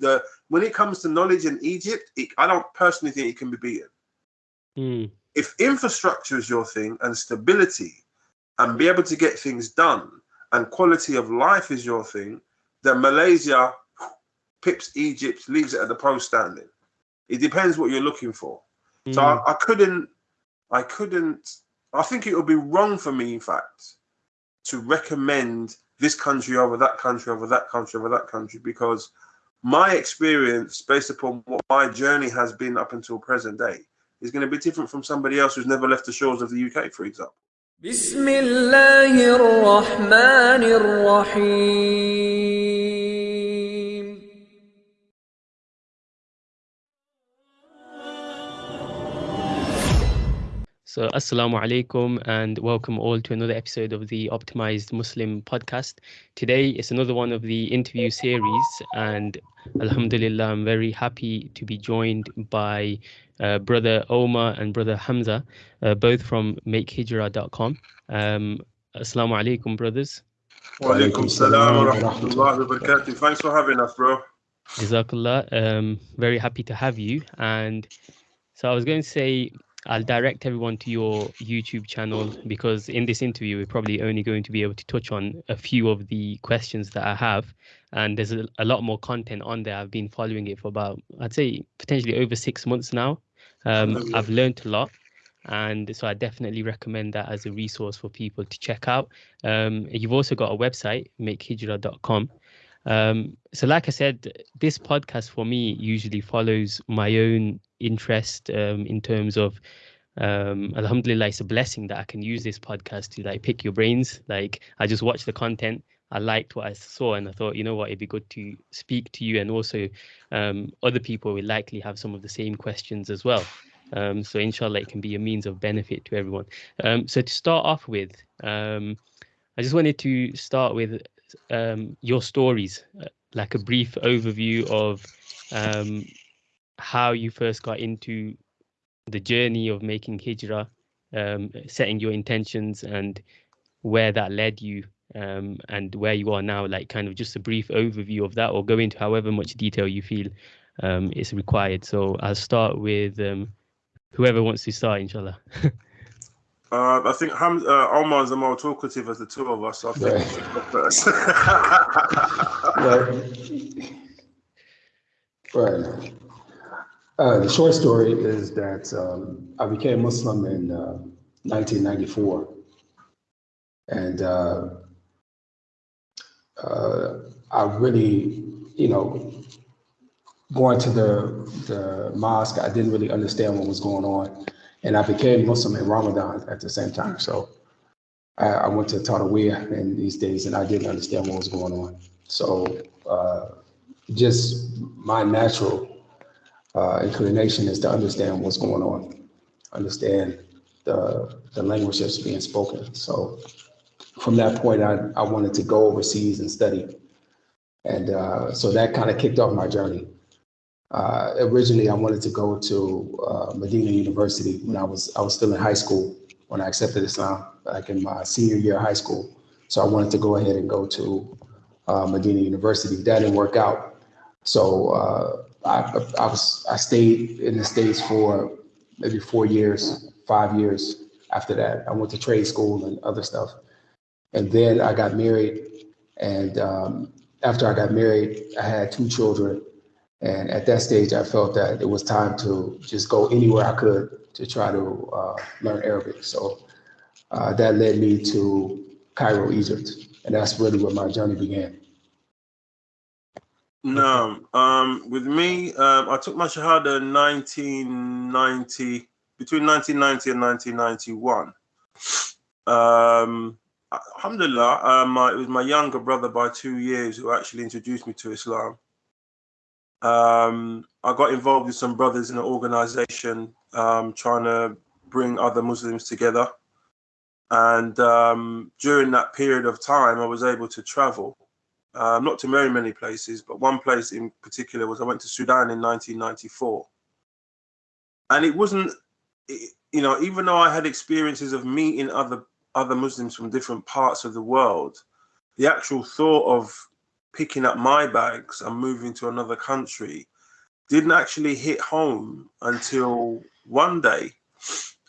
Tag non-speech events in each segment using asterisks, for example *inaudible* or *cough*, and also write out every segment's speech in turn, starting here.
the when it comes to knowledge in Egypt, it, I don't personally think it can be beaten. Mm. If infrastructure is your thing and stability, and be able to get things done, and quality of life is your thing, then Malaysia pips Egypt, leaves it at the post standing. It depends what you're looking for. Mm. So I, I couldn't, I couldn't. I think it would be wrong for me, in fact, to recommend this country over that country over that country over that country because my experience based upon what my journey has been up until present day is going to be different from somebody else who's never left the shores of the UK, for example. Bismillahir Rahmanir Rahim. So, Assalamu alaikum and welcome all to another episode of the Optimized Muslim podcast. Today is another one of the interview series, and Alhamdulillah, I'm very happy to be joined by uh, brother Omar and brother Hamza, uh, both from makehijrah.com. Um, Assalamu alaikum, brothers. Wa alaikum salam wa rahmatullahi wa barakatuh. Thanks for having us, bro. Jazakallah. Um, very happy to have you. And so I was going to say, I'll direct everyone to your YouTube channel because in this interview, we're probably only going to be able to touch on a few of the questions that I have. And there's a, a lot more content on there. I've been following it for about, I'd say, potentially over six months now. Um, I've learned a lot. And so I definitely recommend that as a resource for people to check out. Um, you've also got a website, makehijrah.com. Um, so, like I said, this podcast for me usually follows my own interest um, in terms of, um, Alhamdulillah, it's a blessing that I can use this podcast to like pick your brains. Like, I just watched the content. I liked what I saw, and I thought, you know what, it'd be good to speak to you, and also um, other people will likely have some of the same questions as well. Um, so, inshallah, it can be a means of benefit to everyone. Um, so, to start off with, um, I just wanted to start with um, your stories, uh, like a brief overview of um, how you first got into the journey of making hijrah, um, setting your intentions, and where that led you, um, and where you are now. Like, kind of just a brief overview of that, or go into however much detail you feel um, is required. So I'll start with um, whoever wants to start, inshallah. *laughs* Uh, I think Ham, uh, Omar is the more talkative of the two of us. So I think Right. he should go first. *laughs* Right. *laughs* Right. Uh, the short story is that um, I became Muslim in uh, 1994. And uh, uh, I really, you know, going to the, the mosque, I didn't really understand what was going on. And I became Muslim in Ramadan at the same time. So I, I went to Taraweeh in these days and I didn't understand what was going on. So uh, just my natural uh, inclination is to understand what's going on, understand the, the language that's being spoken. So from that point, I, I wanted to go overseas and study. And uh, so that kind of kicked off my journey. Uh, originally, I wanted to go to uh, Medina University when I was I was still in high school when I accepted Islam, like in my senior year of high school. So I wanted to go ahead and go to uh, Medina University. That didn't work out. So uh, I, I was I stayed in the states for maybe four years, five years. After that, I went to trade school and other stuff, and then I got married. And um, after I got married, I had two children. And at that stage, I felt that it was time to just go anywhere I could to try to uh, learn Arabic. So uh, that led me to Cairo, Egypt, and that's really where my journey began. No, um, with me, um, I took my Shahada in 1990, between 1990 and 1991. Um, alhamdulillah, my, it was my younger brother by two years who actually introduced me to Islam. Um, I got involved with some brothers in an organization um, trying to bring other Muslims together. And um, during that period of time, I was able to travel, uh, not to very many places, but one place in particular was I went to Sudan in 1994. And it wasn't, it- you know, even though I had experiences of meeting other other Muslims from different parts of the world, the actual thought of picking up my bags and moving to another country didn't actually hit home until one day.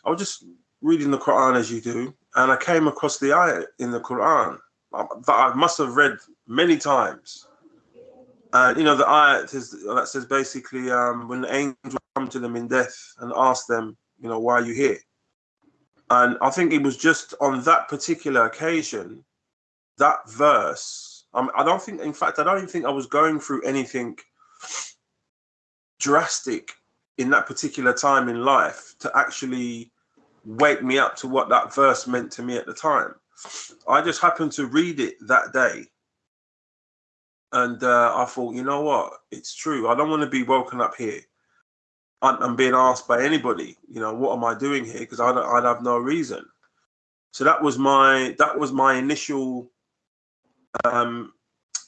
I was just reading the Quran as you do, and I came across the ayat in the Quran that I must have read many times. And you know, the ayat is, that says basically um, when the angels come to them in death and ask them, you know, why are you here? And I think it was just on that particular occasion, that verse. Um, I don't think, in fact, I don't even think I was going through anything drastic in that particular time in life to actually wake me up to what that verse meant to me at the time. I just happened to read it that day. And uh, I thought, you know what? It's true. I don't want to be woken up here I'm being asked by anybody, you know, what am I doing here? Because I'd, I'd have no reason. So that was my that was my initial um,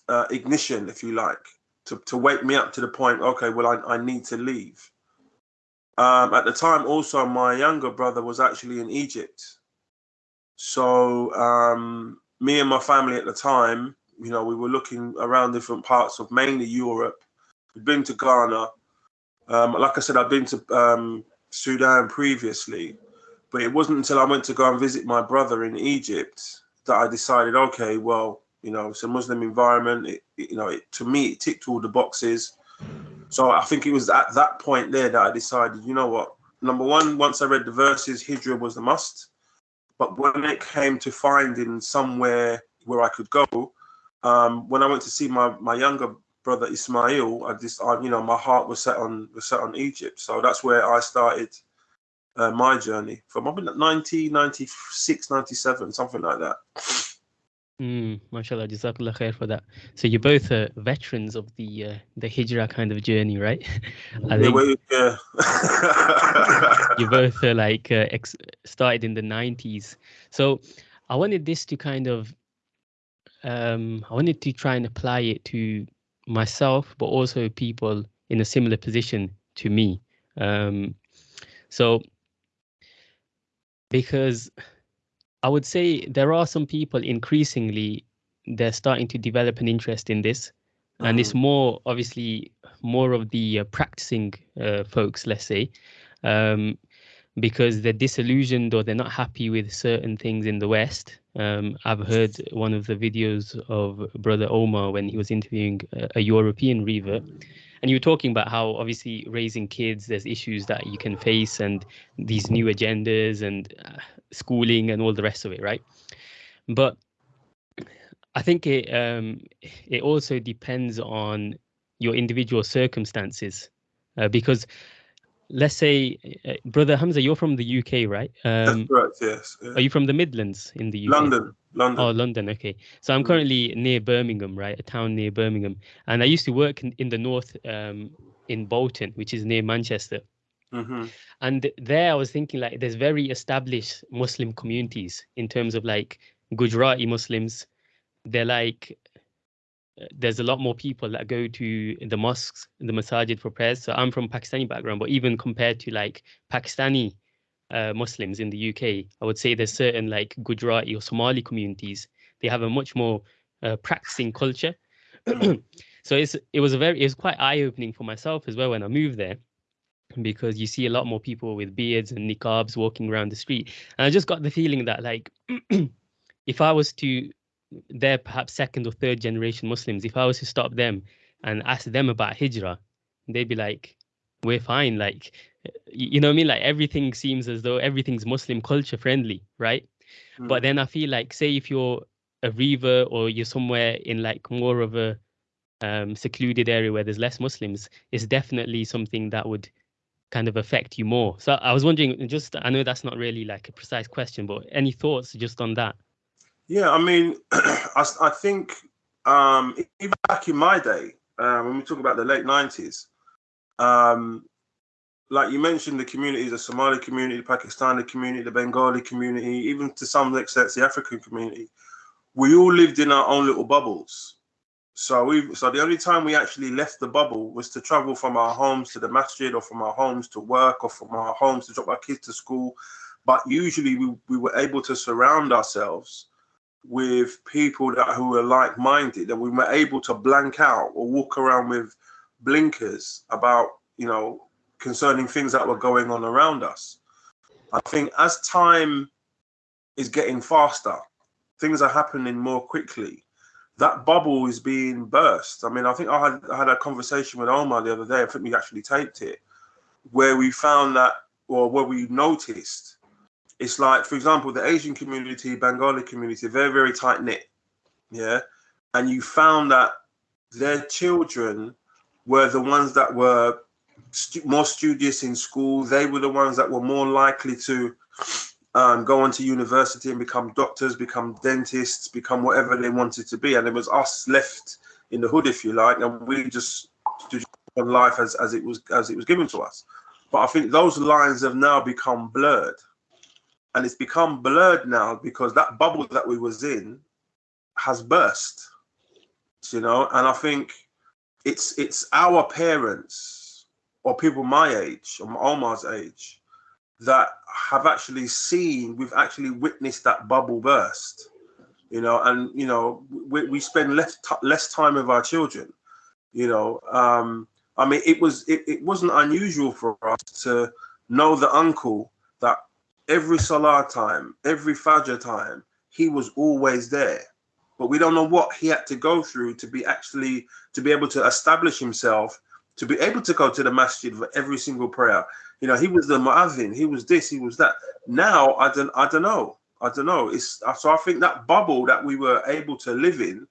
uh, ignition, if you like, to, to wake me up to the point. Okay, well, I, I need to leave. Um, at the time, also, my younger brother was actually in Egypt. So um, me and my family at the time, you know, we were looking around different parts of mainly Europe. We'd been to Ghana um, like I said, I've been to um, Sudan previously, but it wasn't until I went to go and visit my brother in Egypt that I decided, okay, well, you know, it's a Muslim environment. It, it, you know, it, to me, it ticked all the boxes. So I think it was at that point there that I decided, you know what? Number one, once I read the verses, Hijrah was a must. But when it came to finding somewhere where I could go, um, when I went to see my, my younger brother Ismail, I just, I, you know, my heart was set on was set on Egypt. So that's where I started uh, my journey from. I've been 1996, 97, something like that. Mm, mashallah, jazakallah khair for that. So you're both uh, veterans of the uh, the hijrah kind of journey, right? *laughs* I think yeah, yeah. *laughs* you both uh, like uh, ex- started in the 90s. So I wanted this to kind of um, I wanted to try and apply it to myself, but also people in a similar position to me. Um, so, because I would say there are some people increasingly they're starting to develop an interest in this, and it's mm-hmm. more obviously more of the uh, practicing uh, folks, let's say, um, because they're disillusioned or they're not happy with certain things in the West, um, I've heard one of the videos of Brother Omar when he was interviewing a, a European revert, and you were talking about how obviously raising kids, there's issues that you can face, and these new agendas and uh, schooling and all the rest of it, right? But I think it um, it also depends on your individual circumstances, uh, because let's say, uh, brother Hamza, you're from the UK, right? Um, That's correct. Yes. Yeah. Are you from the Midlands in the UK? London. London. Oh, London. Okay. So I'm mm. currently near Birmingham, right? A town near Birmingham, and I used to work in, in the north, um, in Bolton, which is near Manchester. Mm-hmm. And there, I was thinking like, there's very established Muslim communities in terms of like Gujarati Muslims. They're like there's a lot more people that go to the mosques, the masajid for prayers. So I'm from Pakistani background, but even compared to like Pakistani uh, Muslims in the UK, I would say there's certain like Gujarati or Somali communities. They have a much more uh, practicing culture. *clears throat* so it's it was a very it was quite eye opening for myself as well when I moved there because you see a lot more people with beards and niqabs walking around the street and i just got the feeling that like *clears throat* if i was to they're perhaps second or third generation Muslims, if I was to stop them and ask them about hijrah, they'd be like, we're fine. Like, you know what I mean? Like everything seems as though everything's Muslim culture friendly, right? Mm. But then I feel like, say, if you're a revert or you're somewhere in like more of a um, secluded area where there's less Muslims, it's definitely something that would kind of affect you more. So I was wondering, just I know that's not really like a precise question, but any thoughts just on that? Yeah, I mean, *clears throat* I, I think um, even back in my day, uh, when we talk about the late 90s, um, like you mentioned, the communities, the Somali community, the Pakistani community, the Bengali community, even to some extent the African community, we all lived in our own little bubbles. So we, so the only time we actually left the bubble was to travel from our homes to the masjid, or from our homes to work, or from our homes to drop our kids to school. But usually we, we were able to surround ourselves with people that who were like-minded and we were able to blank out or walk around with blinkers about you know concerning things that were going on around us. I think as time is getting faster things are happening more quickly. That bubble is being burst. I mean i think i had, I had a conversation with omar the other day i think we actually taped it where we found that or where we noticed it's like, for example, the Asian community, Bengali community, very, very tight knit. Yeah. And you found that their children were the ones that were stu- more studious in school. They were the ones that were more likely to um, go on to university and become doctors, become dentists, become whatever they wanted to be. And it was us left in the hood, if you like, and we just on life as, as it was as it was given to us. But I think those lines have now become blurred and it's become blurred now because that bubble that we was in has burst you know? And i think it's it's our parents or people my age or omar's age that have actually seen we've actually witnessed that bubble burst you know? And you know we, we spend less less time with our children you know? Um i mean it was it, it wasn't unusual for us to know the uncle that every Salah time, every Fajr time, he was always there. But we don't know what he had to go through to be actually to be able to establish himself, to be able to go to the masjid for every single prayer. You know, he was the mu'adhin, he was this, he was that. Now I don't I don't know. I don't know. It's so I think that bubble that we were able to live in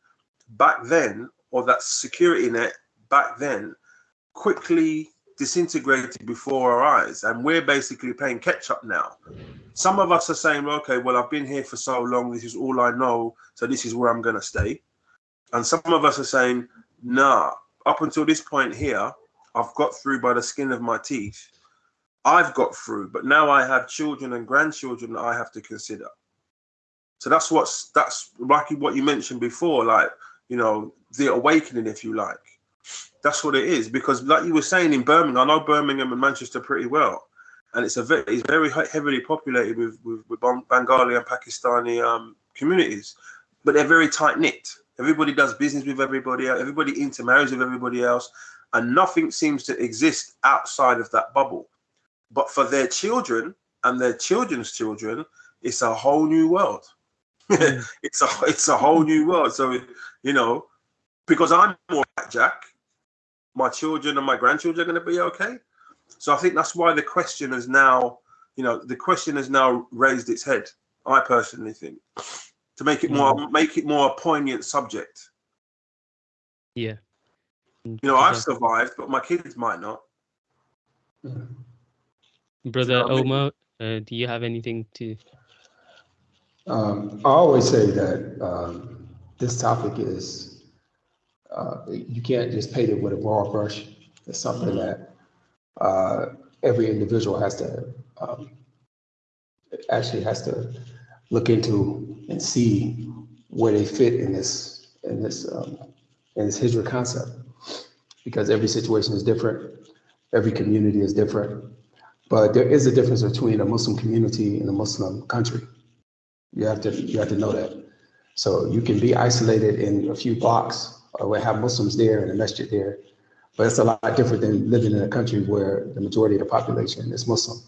back then, or that security net back then, quickly disintegrated before our eyes and we're basically playing catch up now. Some of us are saying okay well i've been here for so long this is all i know so this is where i'm going to stay. And some of us are saying nah up until this point here i've got through by the skin of my teeth. I've got through but now i have children and grandchildren that i have to consider. So that's what's that's like what you mentioned before like you know the awakening if you like that's what it is. Because like you were saying in Birmingham, I know Birmingham and Manchester pretty well, and it's a very it's very heavily populated with with, with Bengali and Pakistani um, communities, but they're very tight knit. Everybody does business with everybody. Everybody intermarries with everybody else, and nothing seems to exist outside of that bubble. But for their children and their children's children, it's a whole new world. Mm. *laughs* it's a it's a whole new world. So you know, because I'm more Jack, my children and my grandchildren are going to be okay. So I think that's why the question has now, you know, the question has now raised its head. I personally think to make it more mm. make it more a poignant subject. Yeah. You know, I've survived, but my kids might not. Brother you know Omar, uh, do you have anything to? Um, I always say that um, this topic is uh, you can't just paint it with a broad brush. It's something that uh, every individual has to um, actually has to look into and see where they fit in this in this um, in this hijra concept, because every situation is different, every community is different, but there is a difference between a Muslim community and a Muslim country. You have to you have to know that. So you can be isolated in a few blocks or we have Muslims there and a masjid there. But it's a lot different than living in a country where the majority of the population is Muslim.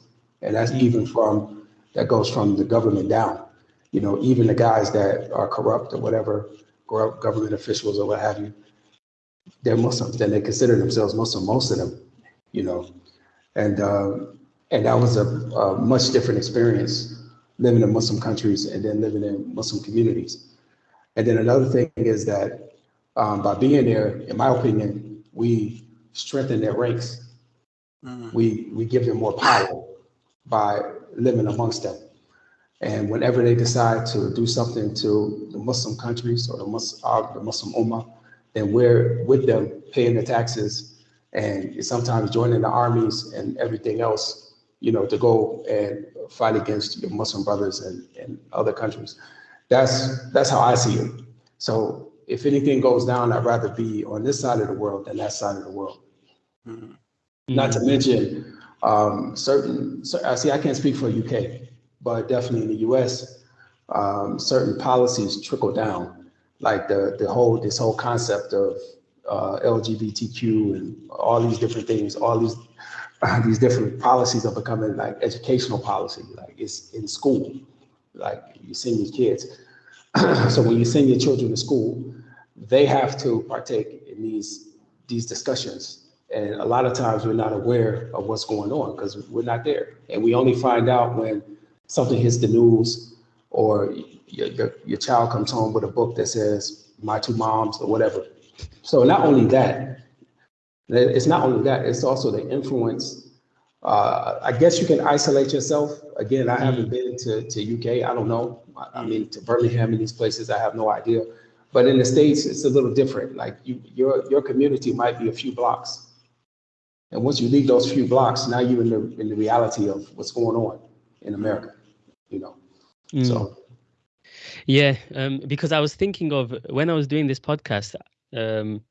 And that's mm-hmm. even from, that goes from the government down. You know, even the guys that are corrupt or whatever, corrupt government officials or what have you, they're Muslims and they consider themselves Muslim, most of them, you know. And, uh, and that was a, a much different experience living in Muslim countries and then living in Muslim communities. And then another thing is that um, by being there, in my opinion, we strengthen their ranks. Mm-hmm. We we give them more power by living amongst them. And whenever they decide to do something to the Muslim countries or the Muslim, uh, the Muslim Ummah, then we're with them paying the taxes and sometimes joining the armies and everything else, you know, to go and fight against your Muslim brothers and, in other countries. That's that's how I see it. So if anything goes down, I'd rather be on this side of the world than that side of the world. Mm-hmm. Not to mention um, certain, I see, I can't speak for UK, but definitely in the US, um, certain policies trickle down, like the the whole this whole concept of uh, LGBTQ and all these different things, all these uh, *laughs* these different policies are becoming like educational policy, like it's in school, like you send your kids. *clears throat* so when you send your children to school, they have to partake in these these discussions. And a lot of times we're not aware of what's going on because we're not there. And we only find out when something hits the news or your, your, your child comes home with a book that says my two moms or whatever. So not only that, it's not only that, it's also the influence. Uh, I guess you can isolate yourself. Again, I haven't been to, to UK. I don't know. I mean, to Birmingham and these places, I have no idea. But in the States, it's a little different. Like you, your, your community might be a few blocks. And once you leave those few blocks, now you're in the, in the reality of what's going on in America, you know? Mm. So. Yeah, um, because I was thinking of when I was doing this podcast, um,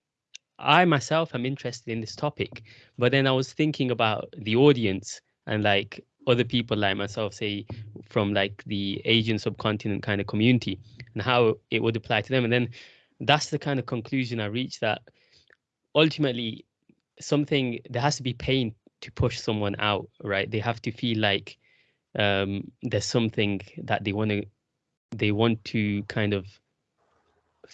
I myself am interested in this topic, but then I was thinking about the audience and like other people like myself, say from like the Asian subcontinent kind of community, and how it would apply to them. And then that's the kind of conclusion I reached that ultimately something there has to be pain to push someone out, right? They have to feel like um, there's something that they want to they want to kind of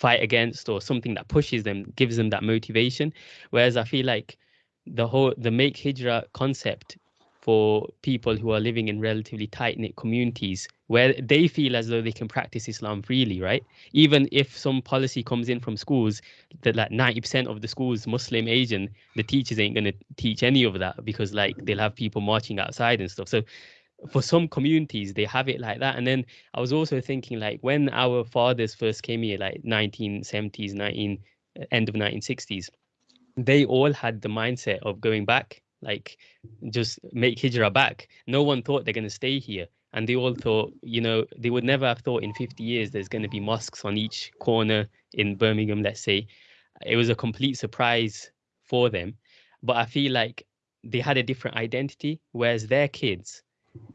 fight against or something that pushes them gives them that motivation whereas i feel like the whole the make hijra concept for people who are living in relatively tight knit communities where they feel as though they can practice Islam freely, right? Even if some policy comes in from schools that like 90% of the schools Muslim Asian, the teachers ain't gonna teach any of that because like they'll have people marching outside and stuff. So for some communities they have it like that. And then i was also thinking like when our fathers first came here like 1970s 19 uh, end of 1960s they all had the mindset of going back like just make hijrah back. No one thought they're going to stay here. And they all thought you know they would never have thought in 50 years there's going to be mosques on each corner in birmingham let's say. It was a complete surprise for them. But i feel like they had a different identity whereas their kids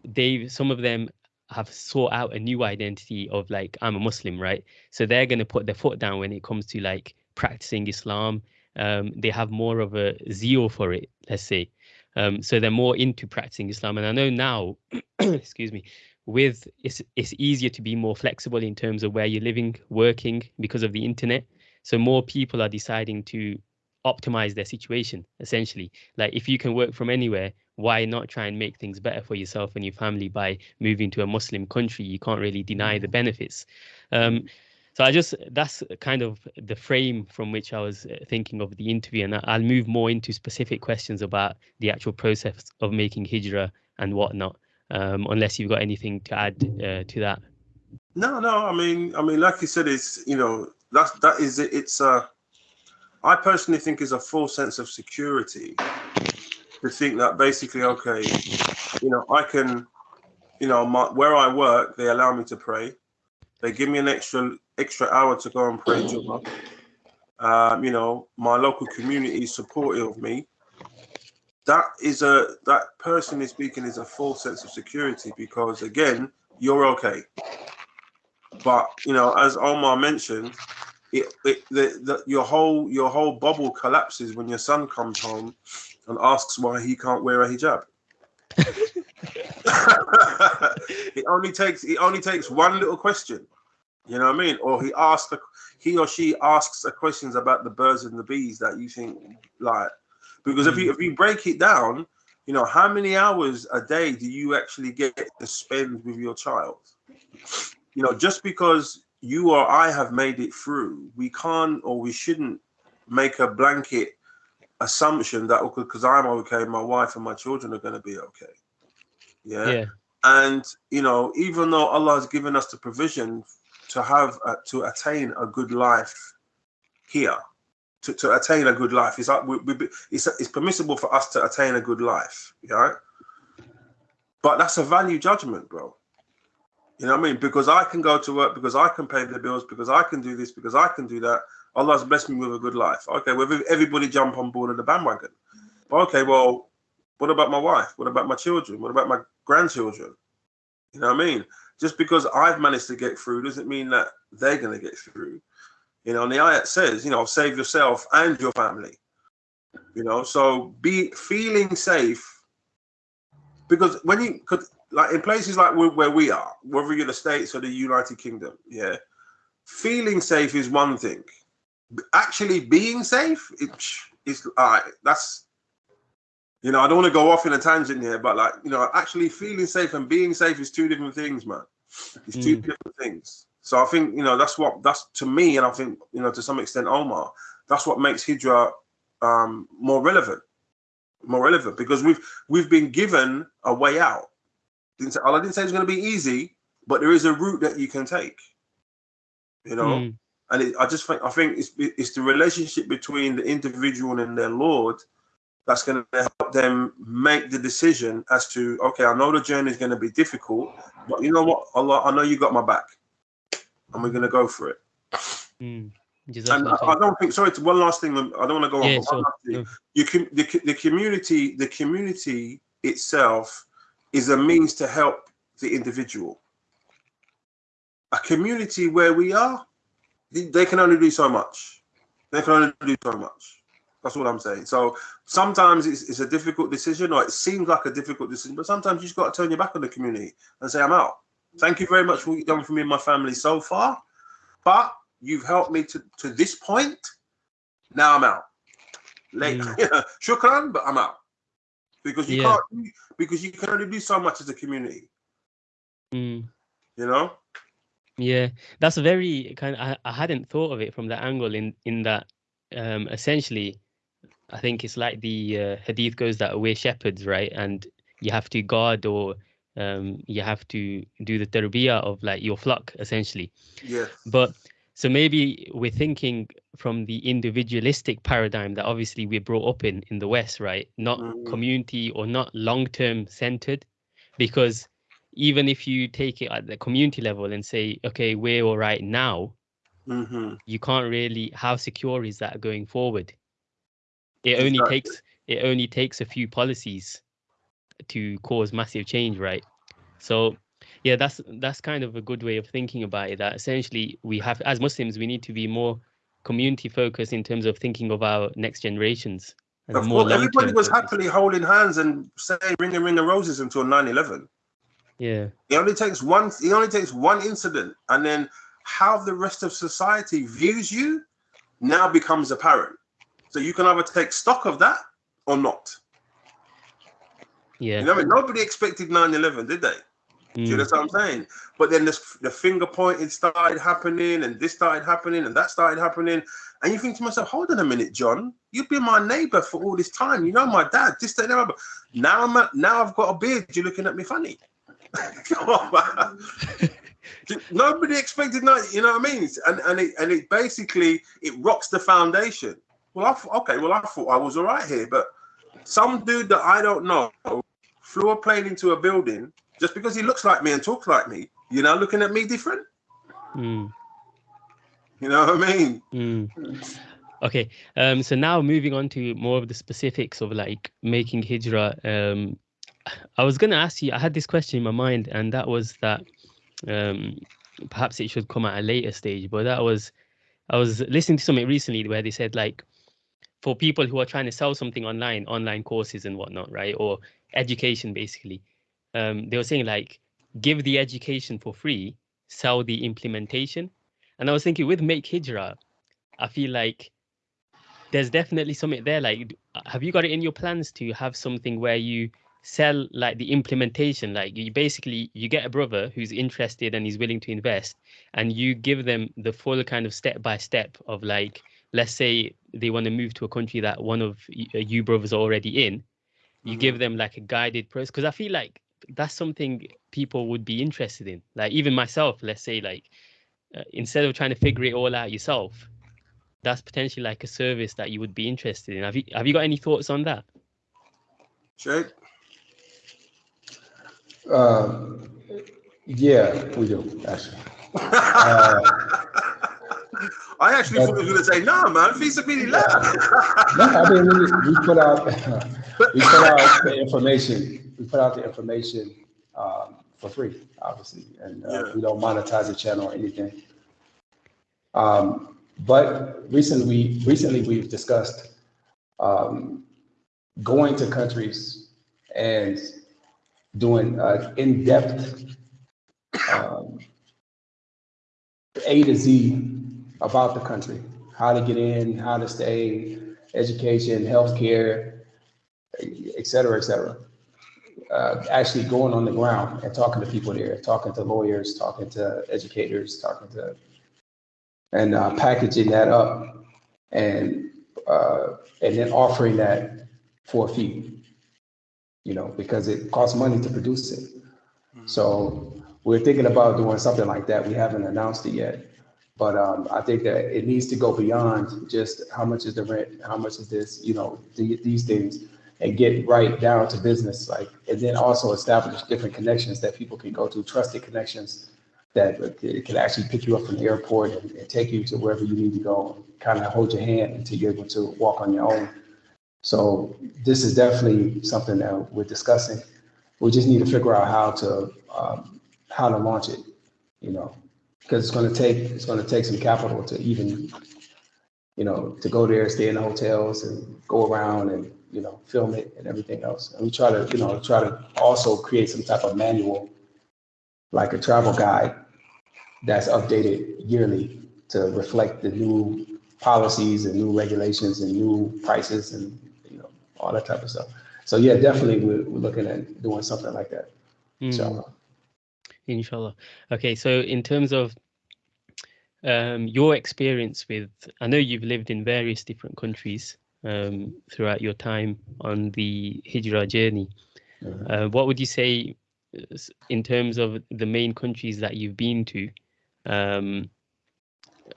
they some of them have sought out a new identity of like I'm a Muslim, right? So they're gonna put their foot down when it comes to like practicing Islam. Um, they have more of a zeal for it, let's say. Um, so they're more into practicing Islam. And I know now, *clears throat* excuse me, with it's it's easier to be more flexible in terms of where you're living, working because of the internet. So more people are deciding to optimize their situation essentially like if you can work from anywhere why not try and make things better for yourself and your family by moving to a muslim country? You can't really deny the benefits. Um, so i just that's kind of the frame from which i was uh, thinking of the interview and i'll move more into specific questions about the actual process of making hijra and whatnot um, unless you've got anything to add uh, to that. No no i mean i mean like you said it's you know that's that is it. It's uh I personally think is a full sense of security to think that basically, okay, you know, I can, you know, my, where I work, they allow me to pray. They give me an extra extra hour to go and pray. Um, you know, my local community is supportive of me. That is a that personally speaking is a false sense of security because again, you're okay. But you know, as Omar mentioned, it, it the, the, your whole your whole bubble collapses when your son comes home and asks why he can't wear a hijab. *laughs* *laughs* it only takes it only takes one little question, you know what I mean? Or he asks a, he or she asks a questions about the birds and the bees that you think like because if you hmm. if you break it down, you know how many hours a day do you actually get to spend with your child? You know, just because you or I have made it through, we can't or we shouldn't make a blanket assumption that because I'm okay, my wife and my children are going to be okay. Yeah? yeah. And you know, even though Allah has given us the provision to have uh, to attain a good life here, to, to attain a good life, it's like we, we, it's it's permissible for us to attain a good life. Yeah. But that's a value judgment, bro. You know what I mean? Because I can go to work, because I can pay the bills, because I can do this, because I can do that. Allah's blessed me with a good life. Okay, well, everybody jump on board of the bandwagon. Okay, well, what about my wife? What about my children? What about my grandchildren? You know what I mean? just because I've managed to get through doesn't mean that they're going to get through. You know, and the ayat says, you know, save yourself and your family. You know, so be feeling safe because when you could like in places like where, where we are, whether you're the States or the United Kingdom, yeah, feeling safe is one thing. Actually being safe, it, it's all right. That's you know, I don't want to go off in a tangent here, but like, you know, actually feeling safe and being safe is two different things, man. It's two Mm. different things. So I think, you know, that's what that's to me, and I think, you know, to some extent, Omar, that's what makes Hijra um, more relevant, more relevant because we've we've been given a way out. Didn't say, I didn't say it's going to be easy, but there is a route that you can take. You know, Mm, and it, I just think I think it's it's the relationship between the individual and their Lord that's going to help them make the decision as to okay, I know the journey is going to be difficult, but you know what, Allah, I know you got my back, and we're going to go for it. mm. And I, I don't think. Sorry, one last thing. I don't want to go on. Yeah, but sure. last thing. No. You can the, the community the community itself is a means to help the individual. A community where we are, they can only do so much. They can only do so much. That's what I'm saying. So sometimes it's, it's a difficult decision, or it seems like a difficult decision, but sometimes you just got to turn your back on the community and say, "I'm out." Thank you very much for what you've done for me and my family so far, but you've helped me to, to this point. Now I'm out. Late, *laughs* shukran, but I'm out because you Yeah. can't because you can only do so much as a community. Mm. You know. Yeah, that's a very kind of, I, I hadn't thought of it from that angle in in that um essentially I think it's like the uh, hadith goes that we're shepherds, right? And you have to guard or um you have to do the tarbiyah of like your flock essentially. Yeah. But so maybe we're thinking from the individualistic paradigm that obviously we're brought up in in the West, right? Not Mhm. community or not long-term centered, because even if you take it at the community level and say, okay, we're all right now, hmm you can't really. How secure is that going forward? It only Exactly. takes it only takes a few policies to cause massive change, right? So yeah, that's that's kind of a good way of thinking about it. That essentially we have as Muslims we need to be more community focused in terms of thinking of our next generations. Of course, everybody was focused. happily holding hands and saying "ring a ring of roses" until 9/11. Yeah. It only takes one. It only takes one incident, and then how the rest of society views you now becomes apparent. So you can either take stock of that or not. Yeah. You know, I mean? nobody expected 9/11, did they? Do you Mm, know what I'm saying? But then this, the finger pointing started happening, and this started happening, and that started happening. And you think to myself, hold on a minute, John, you've been my neighbor for all this time. You know my dad, this, that. Now I'm now I've got a beard. You're looking at me funny. *laughs* Come on, man. *laughs* Nobody expected that. You know what I mean? And and it and it basically it rocks the foundation. Well, I th- okay. Well, I thought I was all right here, but some dude that I don't know flew a plane into a building just because he looks like me and talks like me. You know, looking at me different. mm, You know what I mean? mm. Okay. Um. So now moving on to more of the specifics of like making hijrah. Um, I was gonna ask you. I had this question in my mind, and that was that. Um, perhaps it should come at a later stage, but that was. I was listening to something recently where they said like, for people who are trying to sell something online, online courses and whatnot, right, or education basically, um, they were saying like, give the education for free, sell the implementation. And I was thinking with Make Hijrah, I feel like there's definitely something there. Like, have you got it in your plans to have something where you sell like the implementation? Like, you basically you get a brother who's interested and he's willing to invest, and you give them the full kind of step by step of like, let's say they want to move to a country that one of uh, you brothers are already in. You Mhm. give them like a guided process because I feel like that's something people would be interested in. Like even myself, let's say like uh, instead of trying to figure it all out yourself, that's potentially like a service that you would be interested in. Have you have you got any thoughts on that? Jake? Um, yeah, we do actually. Uh, *laughs* I actually thought he was going to say, no, man, Visa feasibility left. no, I mean we, we put out we put out the information. We put out the information um, for free, obviously, and uh, Yeah. we don't monetize the channel or anything. Um, but recently, recently we've discussed um, going to countries and doing uh, in-depth um, A to Z about the country, how to get in, how to stay, education, healthcare, et cetera, et cetera. Uh, actually going on the ground and talking to people there, talking to lawyers, talking to educators, talking to, and uh, packaging that up and uh, and then offering that for a fee. You know, because it costs money to produce it. So we're thinking about doing something like that. We haven't announced it yet. But um, I think that it needs to go beyond just how much is the rent, how much is this, you know, the, these things, and get right down to business, like, and then also establish different connections that people can go to, trusted connections that it can actually pick you up from the airport and, and take you to wherever you need to go, kind of hold your hand until you're able to walk on your own. So this is definitely something that we're discussing. We just need to figure out how to um, how to launch it, you know, because it's going to take it's going to take some capital to even, you know, to go there, stay in the hotels, and go around and you know film it and everything else. And we try to you know try to also create some type of manual, like a travel guide, that's updated yearly to reflect the new policies and new regulations and new prices and all that type of stuff. So yeah, definitely we're, we're looking at doing something like that. Mm. Inshallah. Inshallah. Okay, so in terms of um, your experience with, I know you've lived in various different countries um, throughout your time on the Hijrah journey. Mhm. Uh, what would you say uh, in terms of the main countries that you've been to? Um,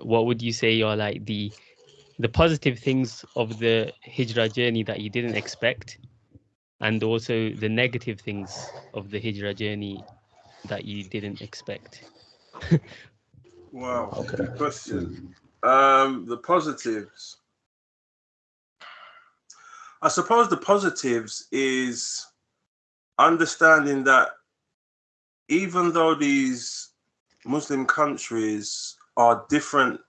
what would you say are like the the positive things of the Hijrah journey that you didn't expect, and also the negative things of the Hijrah journey that you didn't expect? *laughs* Wow, Okay. good question. Um, the positives. I suppose the positives is understanding that even though these Muslim countries are different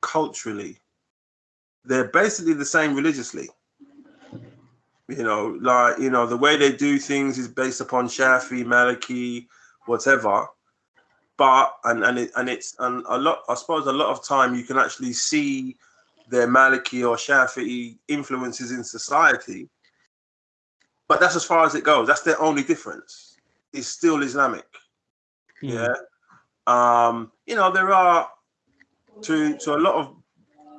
culturally, they're basically the same religiously. You know, like, you know, the way they do things is based upon Shafi, Maliki, whatever. But and and it and it's and a lot i suppose a lot of time you can actually see their maliki or shafi'i influences in society. But that's as far as it goes. That's their only difference. It's still islamic. Mm, yeah. Um you know there are to to a lot of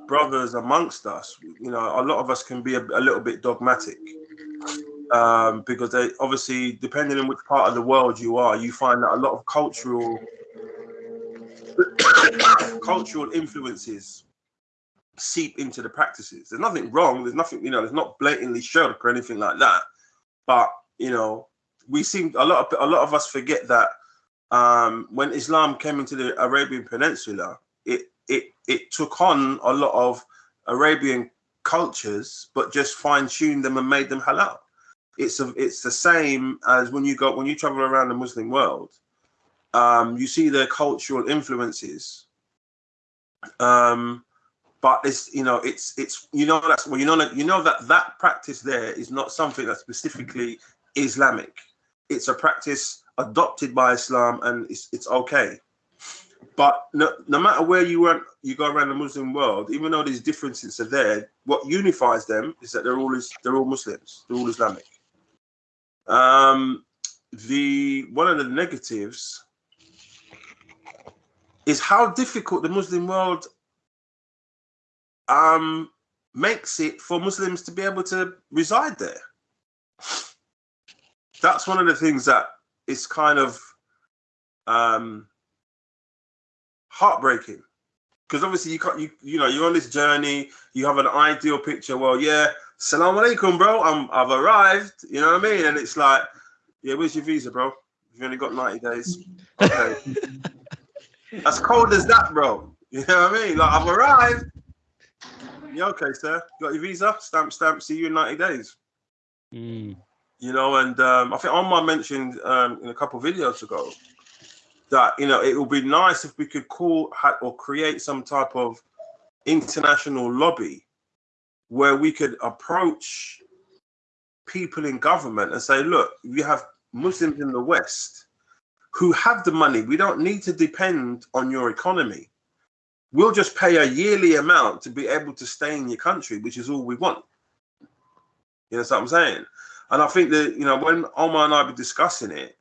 brothers amongst us you know a lot of us can be a, a little bit dogmatic. Um because they obviously depending on which part of the world you are you find that a lot of cultural *coughs* cultural influences seep into the practices. There's nothing wrong there's nothing you know there's not blatantly shirk or anything like that. But you know we seem a lot of a lot of us forget that um, when Islam came into the Arabian Peninsula, it it it took on a lot of Arabian cultures, but just fine tuned them and made them halal. It's a, it's the same as when you go when you travel around the Muslim world, um, you see their cultural influences. Um, but it's you know it's it's you know that's well you know you know that that practice there is not something that's specifically Islamic. It's a practice adopted by Islam and it's it's okay. But no, no matter where you went, you go around the Muslim world, even though these differences are there, what unifies them is that they're all is they're all Muslims, they're all Islamic. Um, the one of the negatives is how difficult the Muslim world um, makes it for Muslims to be able to reside there. That's one of the things that is kind of um, heartbreaking. Because obviously you can't you you know you're on this journey you have an ideal picture. Well yeah salam alaikum bro i'm i've arrived you know what i mean? And it's like yeah where's your visa bro? You've only got 90 days. Okay. *laughs* As cold as that bro. You know what i mean? Like i've arrived. Yeah okay sir. You got your visa? Stamp stamp see you in 90 days. Mm, You know, and um, I think Omar mentioned um, in a couple videos ago that you know it would be nice if we could call or create some type of international lobby where we could approach people in government and say, look, we have Muslims in the West who have the money. We don't need to depend on your economy. We'll just pay a yearly amount to be able to stay in your country, which is all we want. You know what I'm saying? And I think that, you know, when Omar and I were discussing it,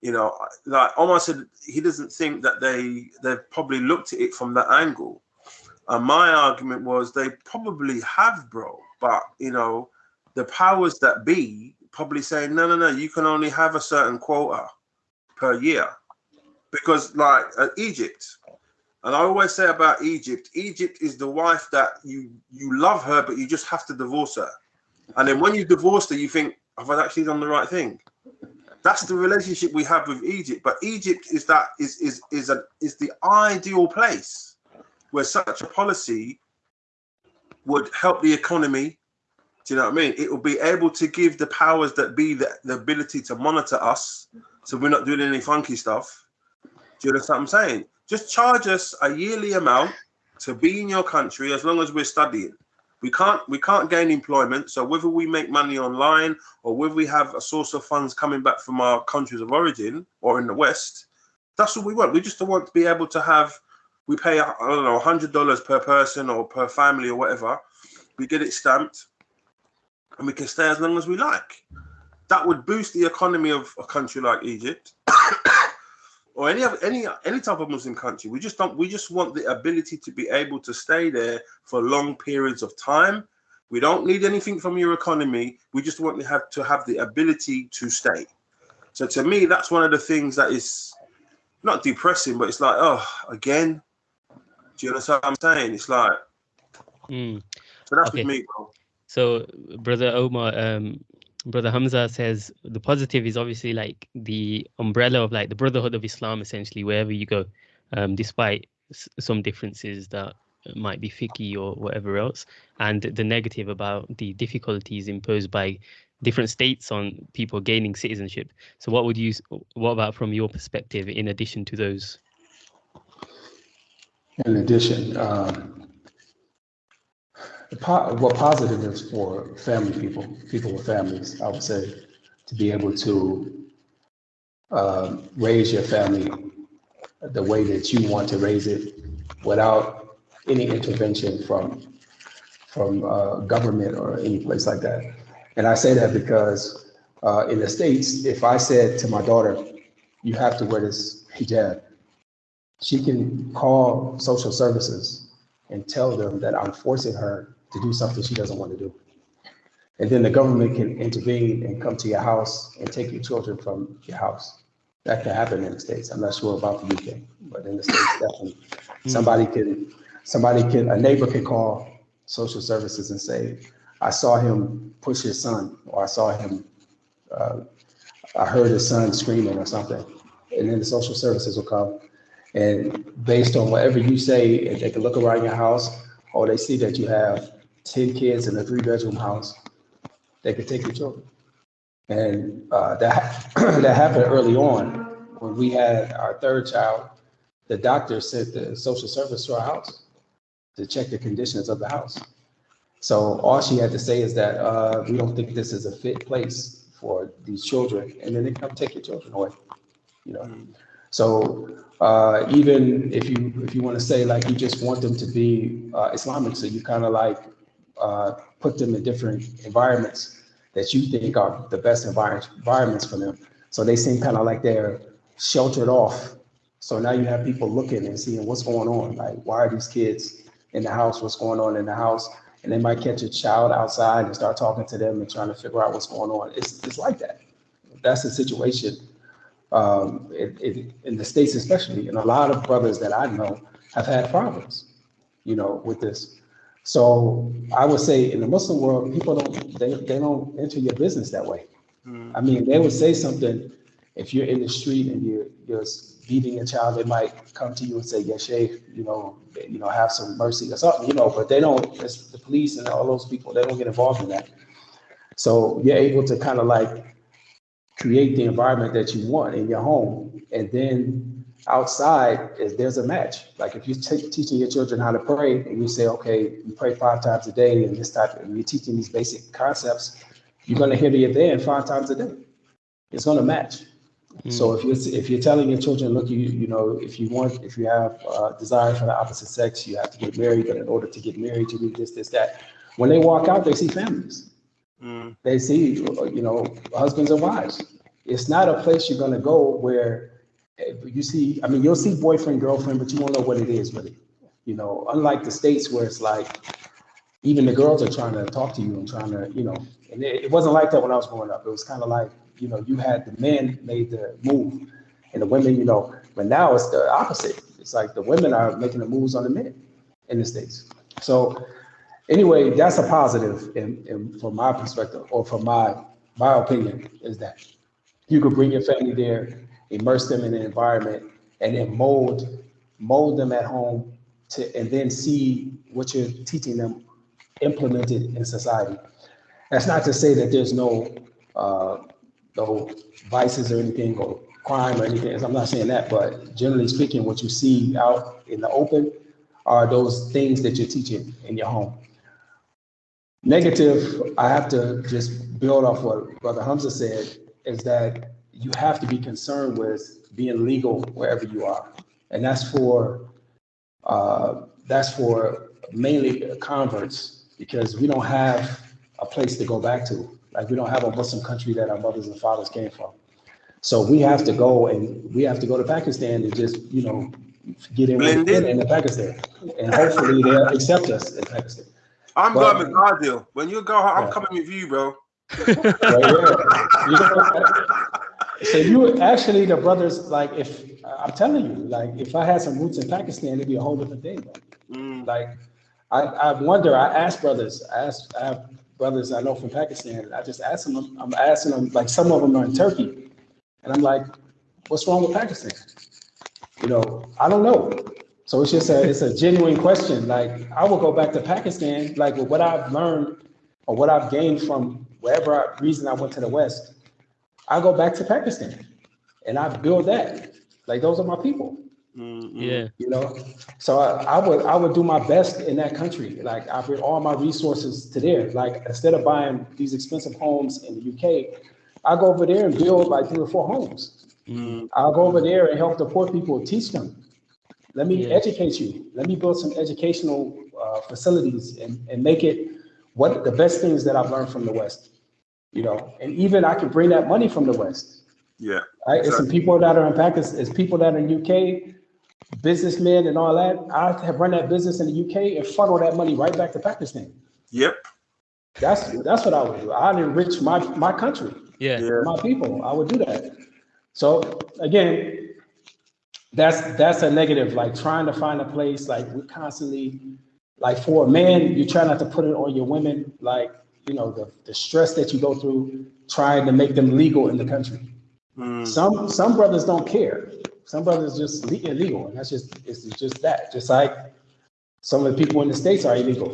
you know, like Omar said, he doesn't think that they they've probably looked at it from that angle. And my argument was they probably have, bro. But you know, the powers that be probably saying, no, no, no, you can only have a certain quota per year. Because like uh, Egypt, and I always say about Egypt, Egypt is the wife that you you love her, but you just have to divorce her. And then when you divorce her, you think, have I actually done the right thing? That's the relationship we have with Egypt. But Egypt is that is is is a is the ideal place where such a policy would help the economy. Do you know what I mean? It will be able to give the powers that be the, the ability to monitor us, so we're not doing any funky stuff. Do you understand what I'm saying? Just charge us a yearly amount to be in your country as long as we're studying. We can't we can't gain employment. So whether we make money online or whether we have a source of funds coming back from our countries of origin or in the West, that's what we want. We just want to be able to have we pay I don't know hundred dollars per person or per family or whatever. We get it stamped, and we can stay as long as we like. That would boost the economy of a country like Egypt. Or any other any any type of Muslim country. We just don't we just want the ability to be able to stay there for long periods of time. We don't need anything from your economy. We just want to have to have the ability to stay. So to me, that's one of the things that is not depressing, but it's like, oh, again, do you understand what I'm saying? It's like, mm. so that's okay. with me, bro. So, brother Omar, um, brother Hamza says the positive is obviously like the umbrella of like the brotherhood of Islam, essentially wherever you go, um, despite some differences that might be fiqhi or whatever else, and the negative about the difficulties imposed by different states on people gaining citizenship. So, what would you? What about from your perspective, in addition to those? In addition, um, po- what positive is for family people, people with families, I would say, to be able to um, raise your family the way that you want to raise it without any intervention from from uh, government or any place like that. And I say that because uh, in the States, if I said to my daughter, you have to wear this hijab, she can call social services and tell them that I'm forcing her to do something she doesn't want to do. And then the government can intervene and come to your house and take your children from your house. That can happen in the States. I'm not sure about the UK, but in the States, *laughs* definitely. Mm. Somebody can, somebody can, a neighbor can call social services and say, I saw him push his son, or I saw him, uh, I heard his son screaming or something. And then the social services will come and based on whatever you say, if they can look around your house or they see that you have 10 kids in a three bedroom house, they could take your children. And uh, that, *clears throat* that happened early on when we had our third child. The doctor sent the social service to our house to check the conditions of the house. So all she had to say is that uh, we don't think this is a fit place for these children, and then they come take your children away. You know, so uh, even if you if you want to say like you just want them to be uh, Islamic, so you kind of like uh, put them in different environments that you think are the best envir- environments for them. So they seem kind of like they're sheltered off. So now you have people looking and seeing what's going on. Like, why are these kids in the house? What's going on in the house? And they might catch a child outside and start talking to them and trying to figure out what's going on. It's, it's like that. That's the situation um, it, it, in the states especially, and a lot of brothers that I know have had problems, you know, with this. So I would say in the Muslim world, people don't they, they don't enter your business that way. Mm. I mean, they would say something if you're in the street and you're you're beating a child, they might come to you and say, "Yeah, Sheikh, you know, you know, have some mercy or something," you know. But they don't. It's the police and all those people. They don't get involved in that. So you're able to kind of like create the environment that you want in your home. And then outside, is there's a match. Like if you're teaching your children how to pray and you say, okay, you pray five times a day and this type, and you're teaching these basic concepts, you're going to hear the adhan five times a day. It's going to match. So if you're if you're telling your children, look, you you know, if you want, if you have uh, desire for the opposite sex, you have to get married. But in order to get married, you need this, this, that. When they walk out, they see families. Mm, They see, you know, husbands and wives. It's not a place you're gonna go where you see. I mean, you'll see boyfriend, girlfriend, but you won't know what it is really. You know, unlike the states where it's like even the girls are trying to talk to you and trying to, you know, and it, it wasn't like that when I was growing up. It was kind of like, you know, you had the men made the move and the women, you know, but now it's the opposite. It's like the women are making the moves on the men in the States. So anyway, that's a positive in, in from my perspective or from my my opinion is that you could bring your family there, immerse them in the environment, and then mold mold them at home to and then see what you're teaching them implemented in society. That's not to say that there's no uh, no vices or anything or crime or anything. I'm not saying that, but generally speaking, what you see out in the open are those things that you're teaching in your home. Negative, I have to just build off what Brother Hamza said, is that you have to be concerned with being legal wherever you are. And that's for uh, that's for mainly converts because we don't have a place to go back to. Like we don't have a Muslim country that our mothers and fathers came from. So we have to go and we have to go to Pakistan and just, you know, get in with Blend in. in Pakistan. And hopefully they'll accept us in Pakistan. I'm Well- going with Guardian. When you go, I'm Yeah. coming with you, bro. Right here. You know, So you actually the brothers like if I'm telling you like if I had some roots in Pakistan it'd be a whole different thing. Mm, Like I, I wonder. I ask brothers. I ask I have brothers I know from Pakistan. I just ask them. I'm asking them like some of them are in Turkey, and I'm like, what's wrong with Pakistan? You know, I don't know. So it's just a it's a genuine question. Like I will go back to Pakistan. Like with what I've learned or what I've gained from wherever I, reason I went to the West, I go back to Pakistan, and I build that. Like those are my people. Mm, mm. Yeah. you know? So I, I would i would do my best in that country. Like i bring all my resources to there. Like instead of buying these expensive homes in the uk i go over there and build like three or four homes. Mm, i'll go over there and help the poor people teach them. Let me Yeah. educate you. Let me build some educational uh, facilities and, and make it what the best things that i've learned from the west you know and even i can bring that money from the west yeah. Right? It's some people that are in Pakistan, it's people that are in UK, businessmen and all that. I have run that business in the UK and funnel that money right back to Pakistan. Yep. That's that's what I would do. I'd enrich my my country, Yeah. Yeah. my people. I would do that. So again, that's that's a negative. Like trying to find a place, like we constantly, like for a man, you try not to put it on your women, like you know the the stress that you go through trying to make them legal in the country. Mm, Some some brothers don't care. Some brothers just le- illegal, and that's just it's just that. Just like some of the people in the states are illegal,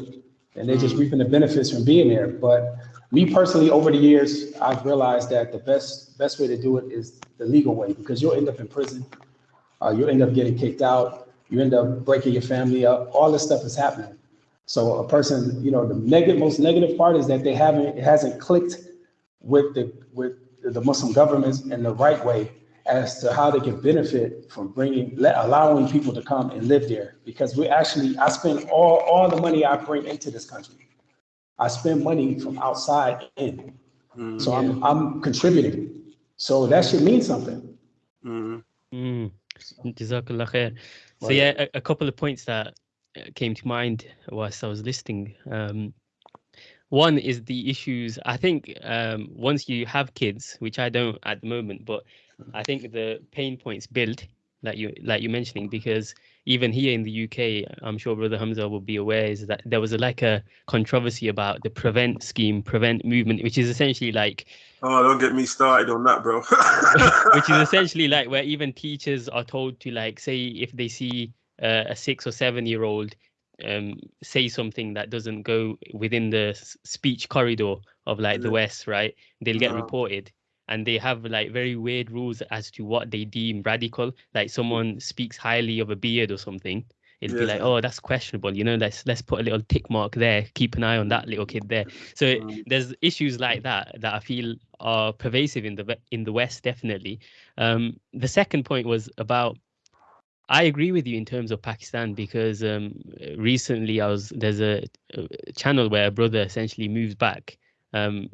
and they're just reaping the benefits from being there. But me personally, over the years, I've realized that the best best way to do it is the legal way because you'll end up in prison, uh, you'll end up getting kicked out, you end up breaking your family up. All this stuff is happening. So a person, you know, the negative most negative part is that they haven't it hasn't clicked with the with the Muslim governments in the right way as to how they can benefit from bringing let, allowing people to come and live there. Because we actually I spend all all the money I bring into this country. I spend money from outside in. Mm, so I'm I'm contributing. So that should mean something. Mm. Mm. Jazakallah khair. So yeah, a, a couple of points that came to mind whilst I was listening. Um, one is the issues. I think um, once you have kids, which I don't at the moment, but I think the pain points build, like you like you're mentioning, because even here in the UK, I'm sure Brother Hamza will be aware, is that there was a, like a controversy about the prevent scheme, prevent movement, which is essentially like Oh, don't get me started on that, bro. *laughs* which is *laughs* essentially like where even teachers are told to like say if they see uh, a six or seven year old um, say something that doesn't go within the speech corridor of like the West, right? They'll get No. reported and they have like very weird rules as to what they deem radical. Like someone speaks highly of a beard or something. It'll be like, oh, that's questionable. You know, let's let's put a little tick mark there. Keep an eye on that little kid there. So it- Mm. there's issues like that that I feel are pervasive in the in the West, definitely. Um, the second point was about. I agree with you in terms of Pakistan because um, recently I was there's a, a channel where a brother essentially moves back. Um,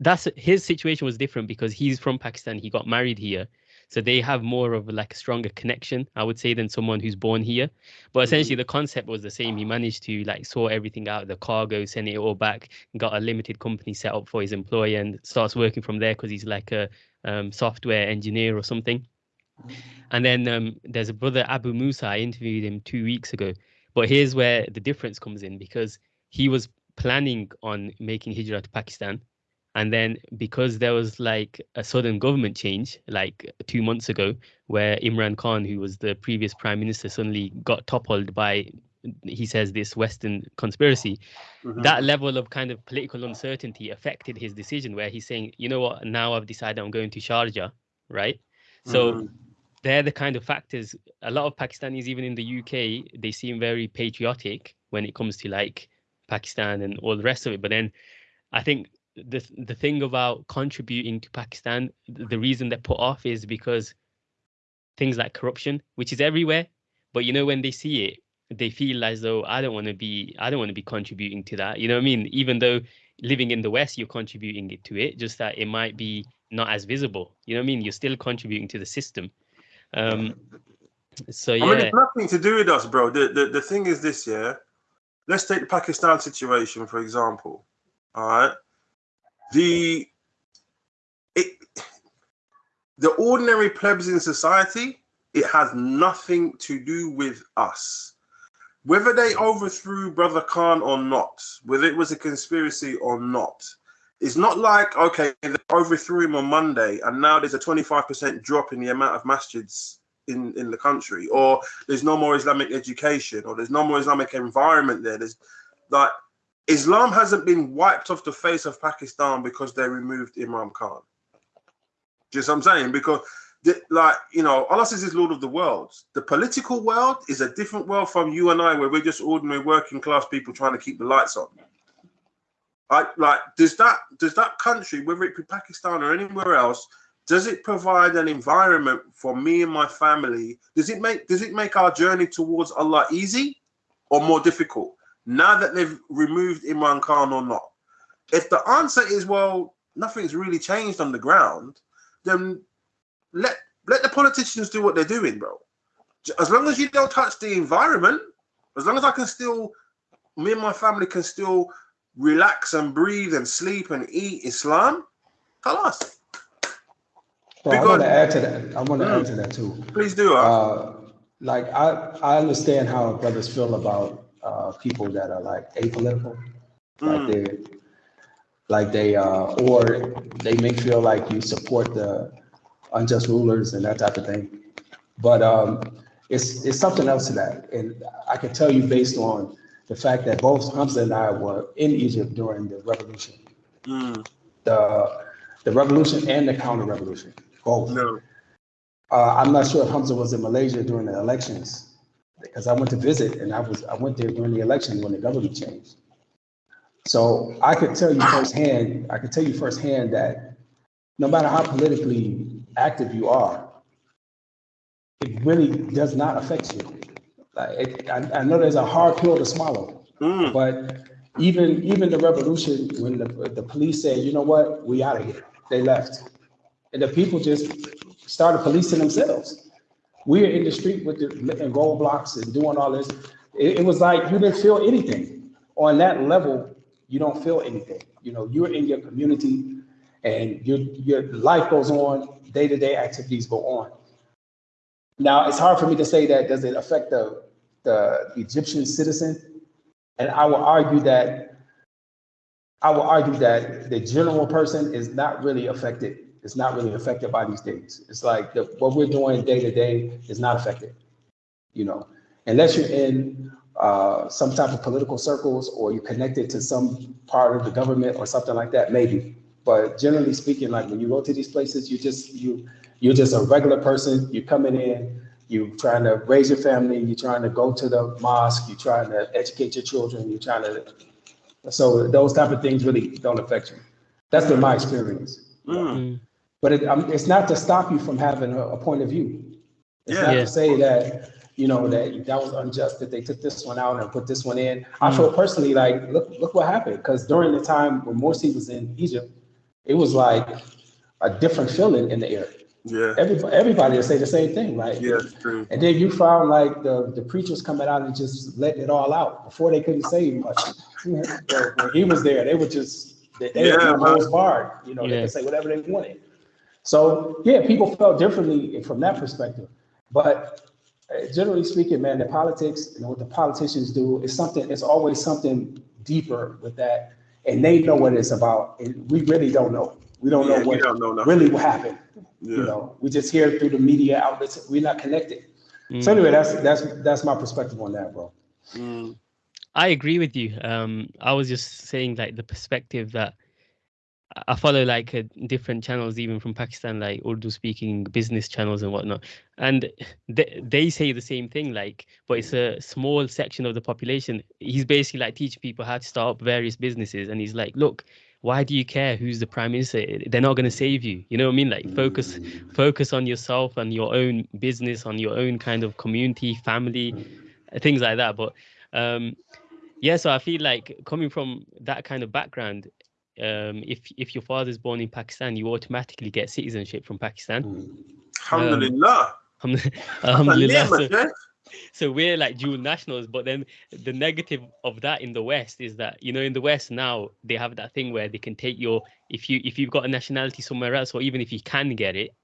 that's his situation was different because he's from Pakistan. He got married here, so they have more of like a stronger connection, I would say, than someone who's born here. But essentially, the concept was the same. He managed to like sort everything out, the cargo, send it all back, got a limited company set up for his employer, and starts working from there because he's like a um, software engineer or something. And then um, there's a brother Abu Musa. I interviewed him two weeks ago. But here's where the difference comes in because he was planning on making hijrah to Pakistan. And then because there was like a sudden government change, like two months ago, where Imran Khan, who was the previous prime minister, suddenly got toppled by, he says, this Western conspiracy. Mhm. That level of kind of political uncertainty affected his decision, where he's saying, you know what, now I've decided I'm going to Sharjah, right? So Mhm. They're the kind of factors. A lot of Pakistanis, even in the UK, they seem very patriotic when it comes to like Pakistan and all the rest of it. But then I think the the thing about contributing to Pakistan, the reason they're put off is because things like corruption, which is everywhere. But you know, when they see it, they feel as though I don't want to be, I don't want to be contributing to that. You know what I mean? Even though living in the West, you're contributing to it, just that it might be not as visible. You know what I mean? You're still contributing to the system. Um, so I mean, it's nothing to do with us, bro. The, the the thing is this, yeah. Let's take the Pakistan situation for example. All right, the it the ordinary plebs in society, it has nothing to do with us. Whether they overthrew Brother Khan or not, whether it was a conspiracy or not, it's not like okay, they overthrew him on Monday and now there's a 25% drop in the amount of masjids in in the country or there's no more islamic education or there's no more islamic environment there. There's like islam hasn't been wiped off the face of pakistan because they removed imran khan. Do you what i'm saying? Because like you know allah says he's lord of the worlds the political world is a different world from you and i where we're just ordinary working class people trying to keep the lights on like like does that does that country whether it be pakistan or anywhere else does it provide an environment for me and my family? Does it make does it make our journey towards allah easy or more difficult now that they've removed imran khan or not? If the answer is well nothing's really changed on the ground then let let the politicians do what they're doing bro. As long as you don't touch the environment as long as i can still me and my family can still relax and breathe and sleep and eat islam tell us So I want to add to that. I want to Mm. add to that too. please do uh, Uh, like I, I understand how brothers feel about uh, people that are like apolitical, like Mm. they, like they, uh, or they may feel like you support the unjust rulers and that type of thing. But um, it's it's something else to that, and I can tell you based on the fact that both Hamza and I were in Egypt during the revolution, Mm. the the revolution and the counter revolution, both. no Uh, I'm not sure if Hamza was in Malaysia during the elections, because I went to visit and I was, I went there during the election when the government changed. So I could tell you firsthand, I could tell you firsthand that no matter how politically active you are, it really does not affect you. Like, it, I, I know there's a hard pill to swallow, Mm. but even, even the revolution, when the, the police said, you know what, we out of here, they left. And the people just started policing themselves. We are in the street with the and roadblocks and doing all this. It, it was like you didn't feel anything. On that level, you don't feel anything. You know, you're in your community and your your life goes on, day-to-day activities go on. Now, it's hard for me to say that does it affect the the Egyptian citizen? And I will argue that I will argue that the general person is not really affected. It's not really affected by these things. It's like the, what we're doing day to day is not affected. You know, unless you're in uh, some type of political circles or you're connected to some part of the government or something like that, maybe. But generally speaking, like when you go to these places, you just you you're just a regular person. You're coming in, you're trying to raise your family, you're trying to go to the mosque, you're trying to educate your children, you're trying to. So those type of things really don't affect you. That's been my experience. Mm. But it, um, it's not to stop you from having a, a point of view. It's Yeah. not Yeah. to say that you know that that was unjust that they took this one out and put this one in. I feel personally like look look what happened because during the time when Morsi was in Egypt, it was like a different feeling in the air. Yeah. Everybody everybody will say the same thing, right? Yeah, it's true. And then you found like the, the preachers coming out and just letting it all out before they couldn't say much. When he was there, they were just they, they Yeah, were man. nose barred. You know, they Yeah. could say whatever they wanted. So yeah, people felt differently from that perspective. But uh, generally speaking, man, the politics and what the politicians do is something. It's always something deeper with that, and they know what it's about. And we really don't know. We don't Yeah, know what don't know nothing. really what happened. Yeah. You know, we just hear it through the media outlets. We're not connected. Mm. So anyway, that's that's that's my perspective on that, bro. Mm. I agree with you. Um, I was just saying like the perspective that I- I follow like uh, different channels, even from Pakistan, like Urdu speaking business channels and whatnot, and they they say the same thing. Like, but it's a small section of the population. He's basically like teaching people how to start up various businesses, and he's like, look. Why do you care who's the prime minister? They're not going to save you. You know what I mean? Like focus, focus on yourself and your own business, on your own kind of community, family, uh, things like that. But um, yeah, so I feel like coming from that kind of background, um, if if your father's born in Pakistan, you automatically get citizenship from Pakistan. Alhamdulillah. *laughs* Alhamdulillah. So, yeah. So we're like dual nationals, but then the negative of that in the West is that you know in the West now they have that thing where they can take your if you if you've got a nationality somewhere else, or even if you can get it,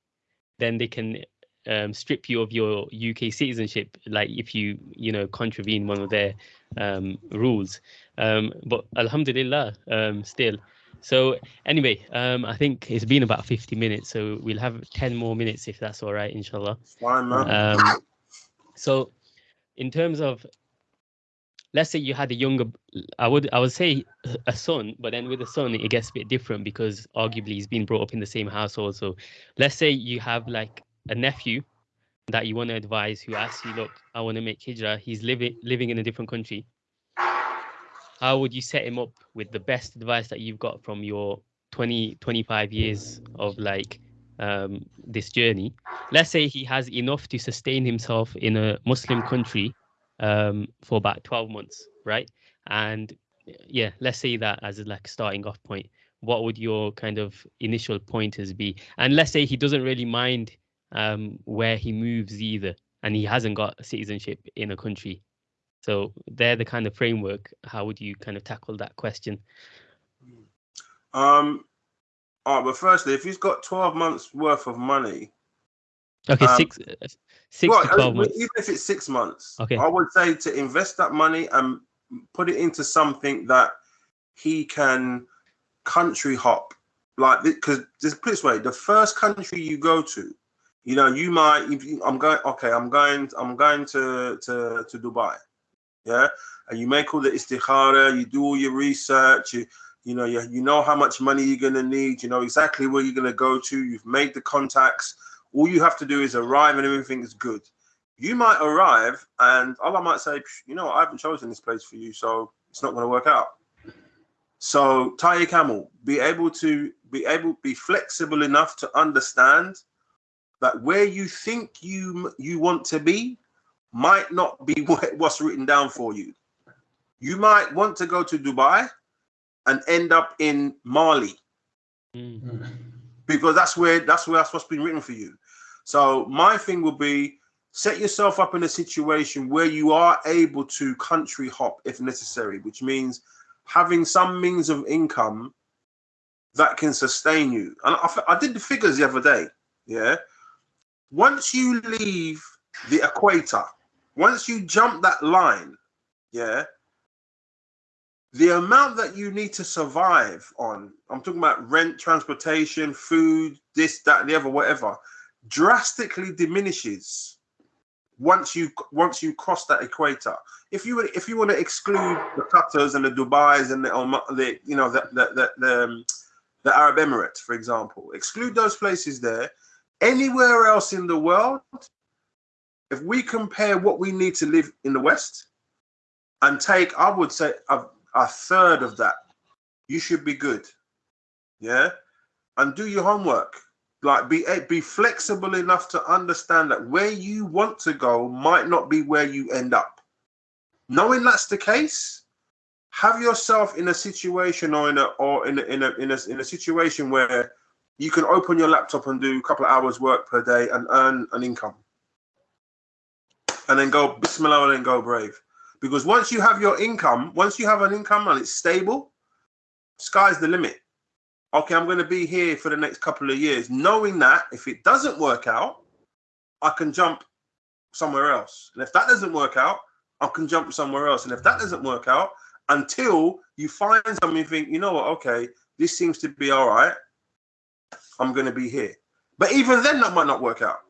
then they can um, strip you of your UK citizenship, like if you you know contravene one of their um, rules. Um, but Alhamdulillah, um, still. So anyway, um, I think it's been about 50 minutes, so we'll have 10 more minutes if that's all right, inshallah. Fine, man. Um, so, in terms of, let's say you had a younger, I would I would say a son, but then with a son it gets a bit different because arguably he's been brought up in the same household. So, let's say you have like a nephew that you want to advise who asks you, look, I want to make hijrah. He's living living in a different country. How would you set him up with the best advice that you've got from your 20, 25 years of like um, this journey? let's say he has enough to sustain himself in a Muslim country um, for about 12 months, right? And yeah, let's say that as a like starting off point. What would your kind of initial pointers be? And let's say he doesn't really mind um, where he moves either, and he hasn't got citizenship in a country. So they're the kind of framework. How would you kind of tackle that question? Um, all right, but firstly, if he's got 12 months worth of money, Okay, Um, six, uh, six well, to 12 even months. if it's six months, Okay. I would say to invest that money and put it into something that he can country hop. Like, because just put this way, the first country you go to, you know, you might. If you, I'm going, okay, I'm going, I'm going to to to Dubai, yeah, and you make all the istikhara, you do all your research, you you know, you, you know how much money you're gonna need, you know exactly where you're gonna go to, you've made the contacts. All you have to do is arrive and everything is good. You might arrive and Allah might say, you know, I haven't chosen this place for you, so it's not going to work out. So tie your camel. Be able to be able be flexible enough to understand that where you think you you want to be might not be what, *laughs* what's written down for you. You might want to go to Dubai and end up in Mali Mm, because that's where that's where that's what's been written for you. So my thing will be set yourself up in a situation where you are able to country hop if necessary, which means having some means of income that can sustain you. And I, I did the figures the other day. Yeah. Once you leave the equator, once you jump that line, yeah, the amount that you need to survive on, I'm talking about rent, transportation, food, this, that, the other, whatever, drastically diminishes. once you once you cross that equator. If you if you want to exclude the Qatars and the Dubai's and the, the you know the the the, the, um, the Arab Emirates, for example, exclude those places there. Anywhere else in the world, if we compare what we need to live in the West and take, I would say, a, a third of that, you should be good. Yeah, and do your homework. Like be eh, be flexible enough to understand that where you want to go might not be where you end up. Knowing that's the case have yourself in a situation or in a or in a, in a in a in a situation where you can open your laptop and do a couple of hours work per day and earn an income. And then go bismillah and then go brave because once you have your income once you have an income and it's stable sky's the limit okay, I'm going to be here for the next couple of years, knowing that if it doesn't work out, I can jump somewhere else. And if that doesn't work out, I can jump somewhere else. And if that doesn't work out, until you find something, you think, you know what, okay, this seems to be all right, I'm going to be here. But even then, that might not work out.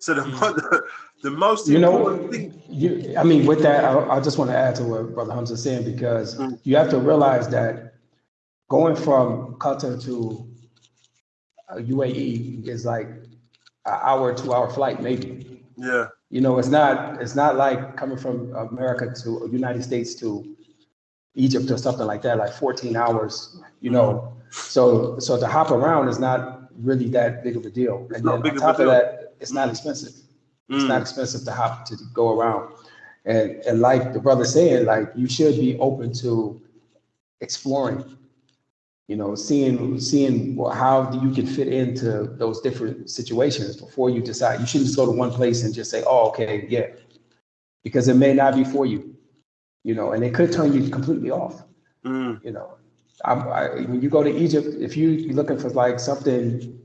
So the, mm. the, the, most you know, thing. You, I mean, with that, I, I, just want to add to what Brother Hamza is saying because mm. you have to realize that going from Qatar to UAE uh, is like an hour, two hour flight, maybe. Yeah. You know, it's not it's not like coming from America to United States to Egypt or something like that, like 14 hours, you know. So so to hop around is not really that big of a deal. It's and then on top of, of that, it's not expensive. It's not expensive to hop to go around. And and like the brother saying, like you should be open to exploring you know, seeing seeing how you can fit into those different situations before you decide. You shouldn't just go to one place and just say, "Oh, okay, yeah," because it may not be for you, you know, and it could turn you completely off. Mm. You know, I, I, when you go to Egypt, if you, you're looking for like something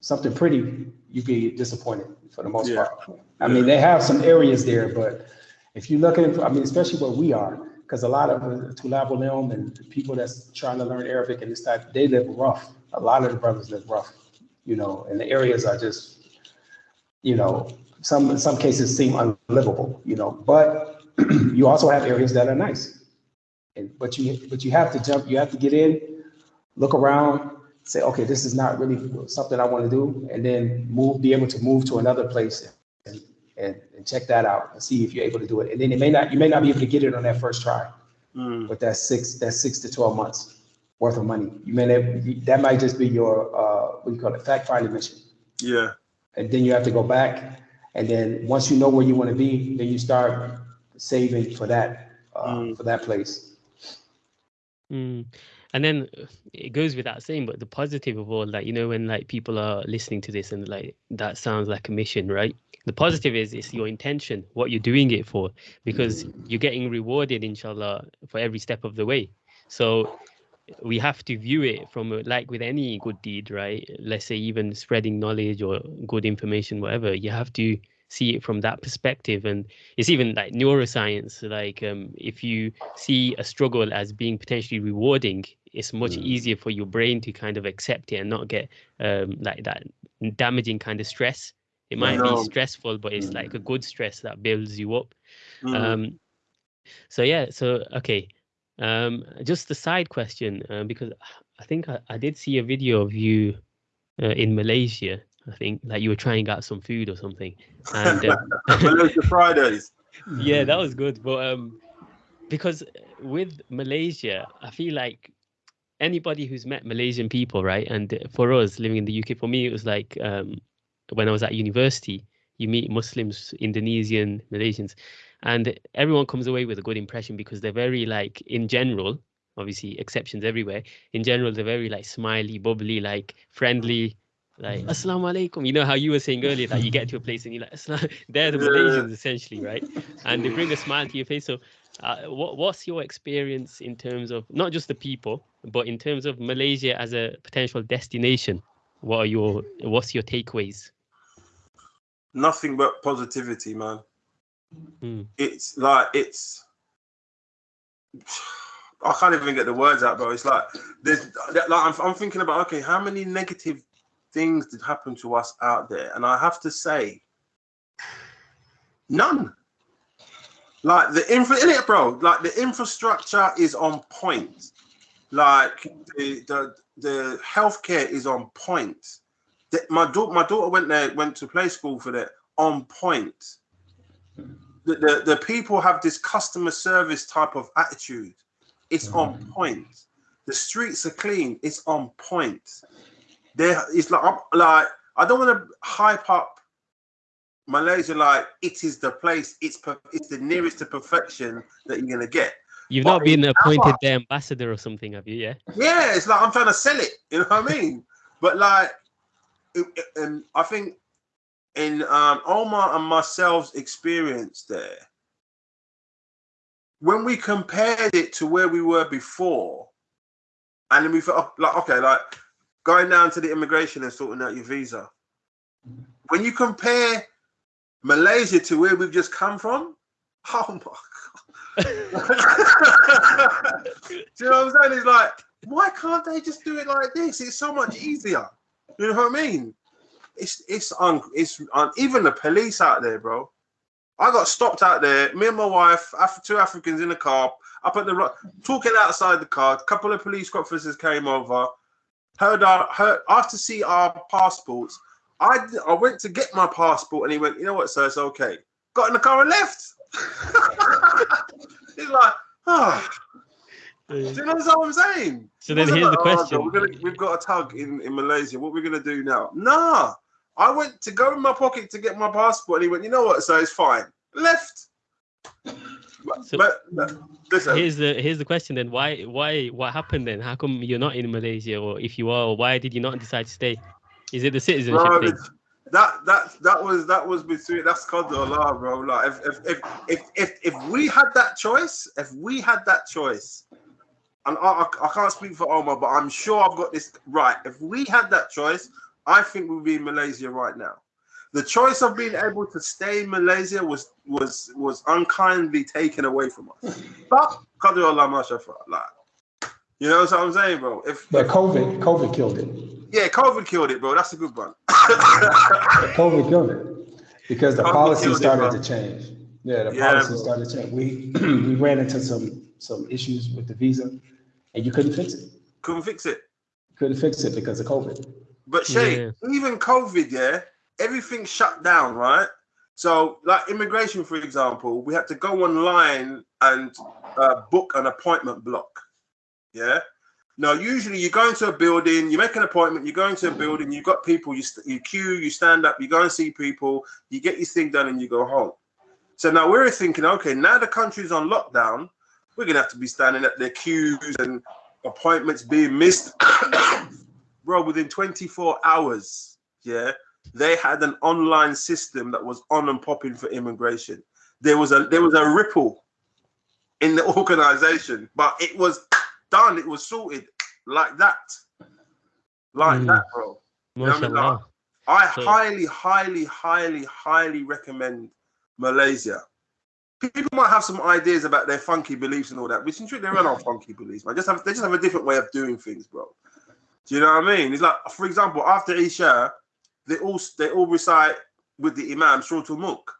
something pretty, you'd be disappointed for the most yeah. part. I mean, they have some areas there, but if you're looking, I mean, especially where we are, because a lot of uh, Tulab Ulim and people that's trying to learn Arabic and this type, they live rough. A lot of the brothers live rough, you know, and the areas are just, you know, some in some cases seem unlivable, you know. But *clears throat* you also have areas that are nice, and but you but you have to jump, you have to get in, look around, say, okay, this is not really something I want to do, and then move, be able to move to another place and, and check that out and see if you're able to do it. And then it may not, you may not be able to get it on that first try, mm. but that's six, that's six to 12 months worth of money. You may have, that might just be your, uh, what do you call it, fact finding mission. Yeah. And then you have to go back. And then once you know where you want to be, then you start saving for that, uh, mm. for that place. Mm. And then it goes without saying, but the positive of all that, you know, when like people are listening to this and like that sounds like a mission, right? the positive is it's your intention what you're doing it for because you're getting rewarded inshallah for every step of the way so we have to view it from like with any good deed right let's say even spreading knowledge or good information whatever you have to see it from that perspective and it's even like neuroscience like um, if you see a struggle as being potentially rewarding it's much mm. easier for your brain to kind of accept it and not get um, like that damaging kind of stress it might be stressful, but it's like a good stress that builds you up. Mm. Um, so yeah, so okay. Um, just a side question, uh, because I think I, I, did see a video of you uh, in Malaysia. I think like you were trying out some food or something. *laughs* And Malaysia Fridays. *laughs* Yeah, that was good. But um, because with Malaysia, I feel like anybody who's met Malaysian people, right? And for us living in the UK, for me, it was like um, when I was at university, you meet Muslims, Indonesian, Malaysians, and everyone comes away with a good impression because they're very like in general, obviously exceptions everywhere. In general, they're very like smiley, bubbly, like friendly, like assalamu alaikum. You know how you were saying earlier that you get to a place and you're like, *laughs* they're the Malaysians essentially, right? And they bring a smile to your face. So, uh, what what's your experience in terms of not just the people, but in terms of Malaysia as a potential destination? What are your what's your takeaways? nothing but positivity, man. Mm. It's like it's. *sighs* I can't even get the words out, bro. It's like there's like I'm, I'm thinking about okay, how many negative things did happen to us out there, and I have to say, None. Like the infra, in it, bro. Like the infrastructure is on point. Like the the, the healthcare is on point. The, my daughter, my daughter went there, went to play school for that. On point. The, the the people have this customer service type of attitude. It's on mm. point. The streets are clean. It's on point. There, it's like I'm- like I don't want to hype up Malaysia like it is the place. It's per, it's the nearest to perfection that you're gonna get. You've But not been appointed their ambassador or something, have you? Yeah. Yeah, it's like I'm trying to sell it. You know what I mean? But like, it- it- and I think in um, Omar and myself's experience there, when we compared it to where we were before, and then we felt like okay, like going down to the immigration and sorting out your visa. When you compare Malaysia to where we've just come from, *laughs* oh my god! do you know what I'm saying? It's like, why can't they just do it like this? It's so much easier. You know what I mean? It's it's un it's un, even the police out there, bro. I got stopped out there. Me and my wife, Af- two Africans in the car, up at the ro- talking outside the car. A couple of police officers came over. Heard our heard after see our passports. I I went to get my passport, and he went, you know what, sir, it's okay. Got in the car and left. *laughs* He's like, ah. Do you know what I'm saying? So then here's the like, "Oh, question. We're gonna, we've got a tug in, in Malaysia. What we're gonna do now? Nah. I went to go in my pocket to get my passport, and he went, you know what? So it's fine. Left. But, So- but, but listen, Here's the here's the question then. Why why what happened then? How come you're not in Malaysia, or if you are, why did you not decide to stay? Is it the citizenship bro, thing? that that that was that was between that's called the Allah, bro. Like if if if if if, if we had that choice, if we had that choice, and I, I, I can't speak for Omar, but I'm sure I've got this right. If we had that choice, I think we'd be in Malaysia right now. The choice of being able to stay in Malaysia was was was unkindly taken away from us. But Qadr Allah Mashafa, like you know what I'm saying, bro? If But COVID, COVID killed it. yeah, COVID killed it, bro. That's a good one. *laughs* COVID killed it because the COVID policy killed it, started to change. Yeah, the Yeah, policy bro. started to change. We *clears throat* we ran into some some issues with the visa, and you couldn't fix it. Couldn't fix it. Couldn't fix it because of COVID. But Shay, Yeah. even COVID, yeah, everything shut down, right? So, like immigration, for example, we had to go online and uh, book an appointment block. Yeah. Now, usually you go into a building, you make an appointment, you go into a building, you've got people, you, you queue, you stand up, you go and see people, you get your thing done, and you go home. So now we're thinking, okay, now the country's on lockdown, we're gonna have to be standing at their queues and appointments being missed. *coughs* Bro, within 24 hours, yeah, they had an online system that was on and popping for immigration. There was a there was a ripple in the *laughs* organization, but it was done, it was sorted like that. Like Mm. that, bro. know I mean? Mashallah. I So- highly, highly, highly, highly recommend Malaysia. People might have some ideas about their funky beliefs and all that, which in truth they're not *laughs* funky beliefs, man. Just have they just have a different way of doing things, bro. Do you know what I mean? It's like, for example, after Isha, they all they all recite with the Imam Surah Mulk.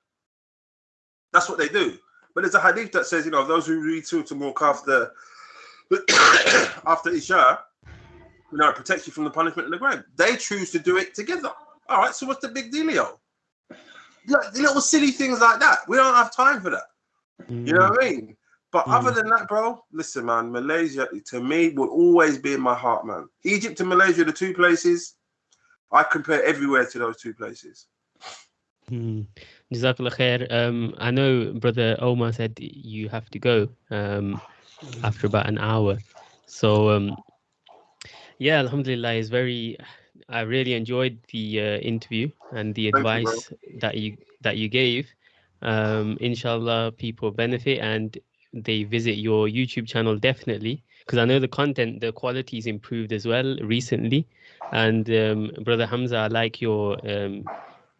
That's what they do. But there's a hadith that says, you know, those who read Surah Mulk after *coughs* after Isha, you know, it protects you from the punishment in the grave. They choose to do it together. All right, so what's the big dealio? Like, little silly things like that. We don't have time for that. You know what I mean? But Mm. other than that, bro, listen, man, Malaysia to me will always be in my heart, man. Egypt and Malaysia, the two places, I compare everywhere to those two places. Hmm. Jazakallah khair. Um, I know brother Omar said you have to go um, after about an hour. So um, yeah, Alhamdulillah is very. I really enjoyed the uh, interview and the Thank you, advice that you that you gave. Um, inshallah, people benefit and they visit your YouTube channel definitely because I know the content, the quality quality's improved as well recently. And um, brother Hamza, I like your um,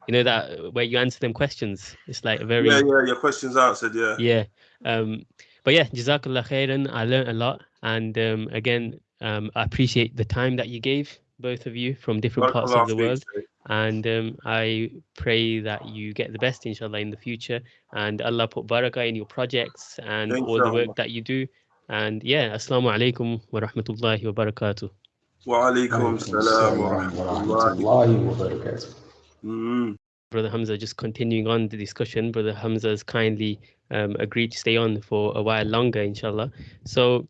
you know that where you answer them questions it's like a very Yeah, yeah, your questions answered, yeah. yeah um but yeah jazakallah khairan i learned a lot and um again um i appreciate the time that you gave both of you from different parts of the world And um, I pray that you get the best, inshallah, in the future. And Allah put barakah in your projects and all the work that you do. And yeah, Assalamu alaikum wa rahmatullahi wa barakatuh. Wa alaikum salam wa rahmatullahi wa barakatuh. Mm-hmm. Brother Hamza, just continuing on the discussion, Brother Hamza has kindly um, agreed to stay on for a while longer, inshallah. So,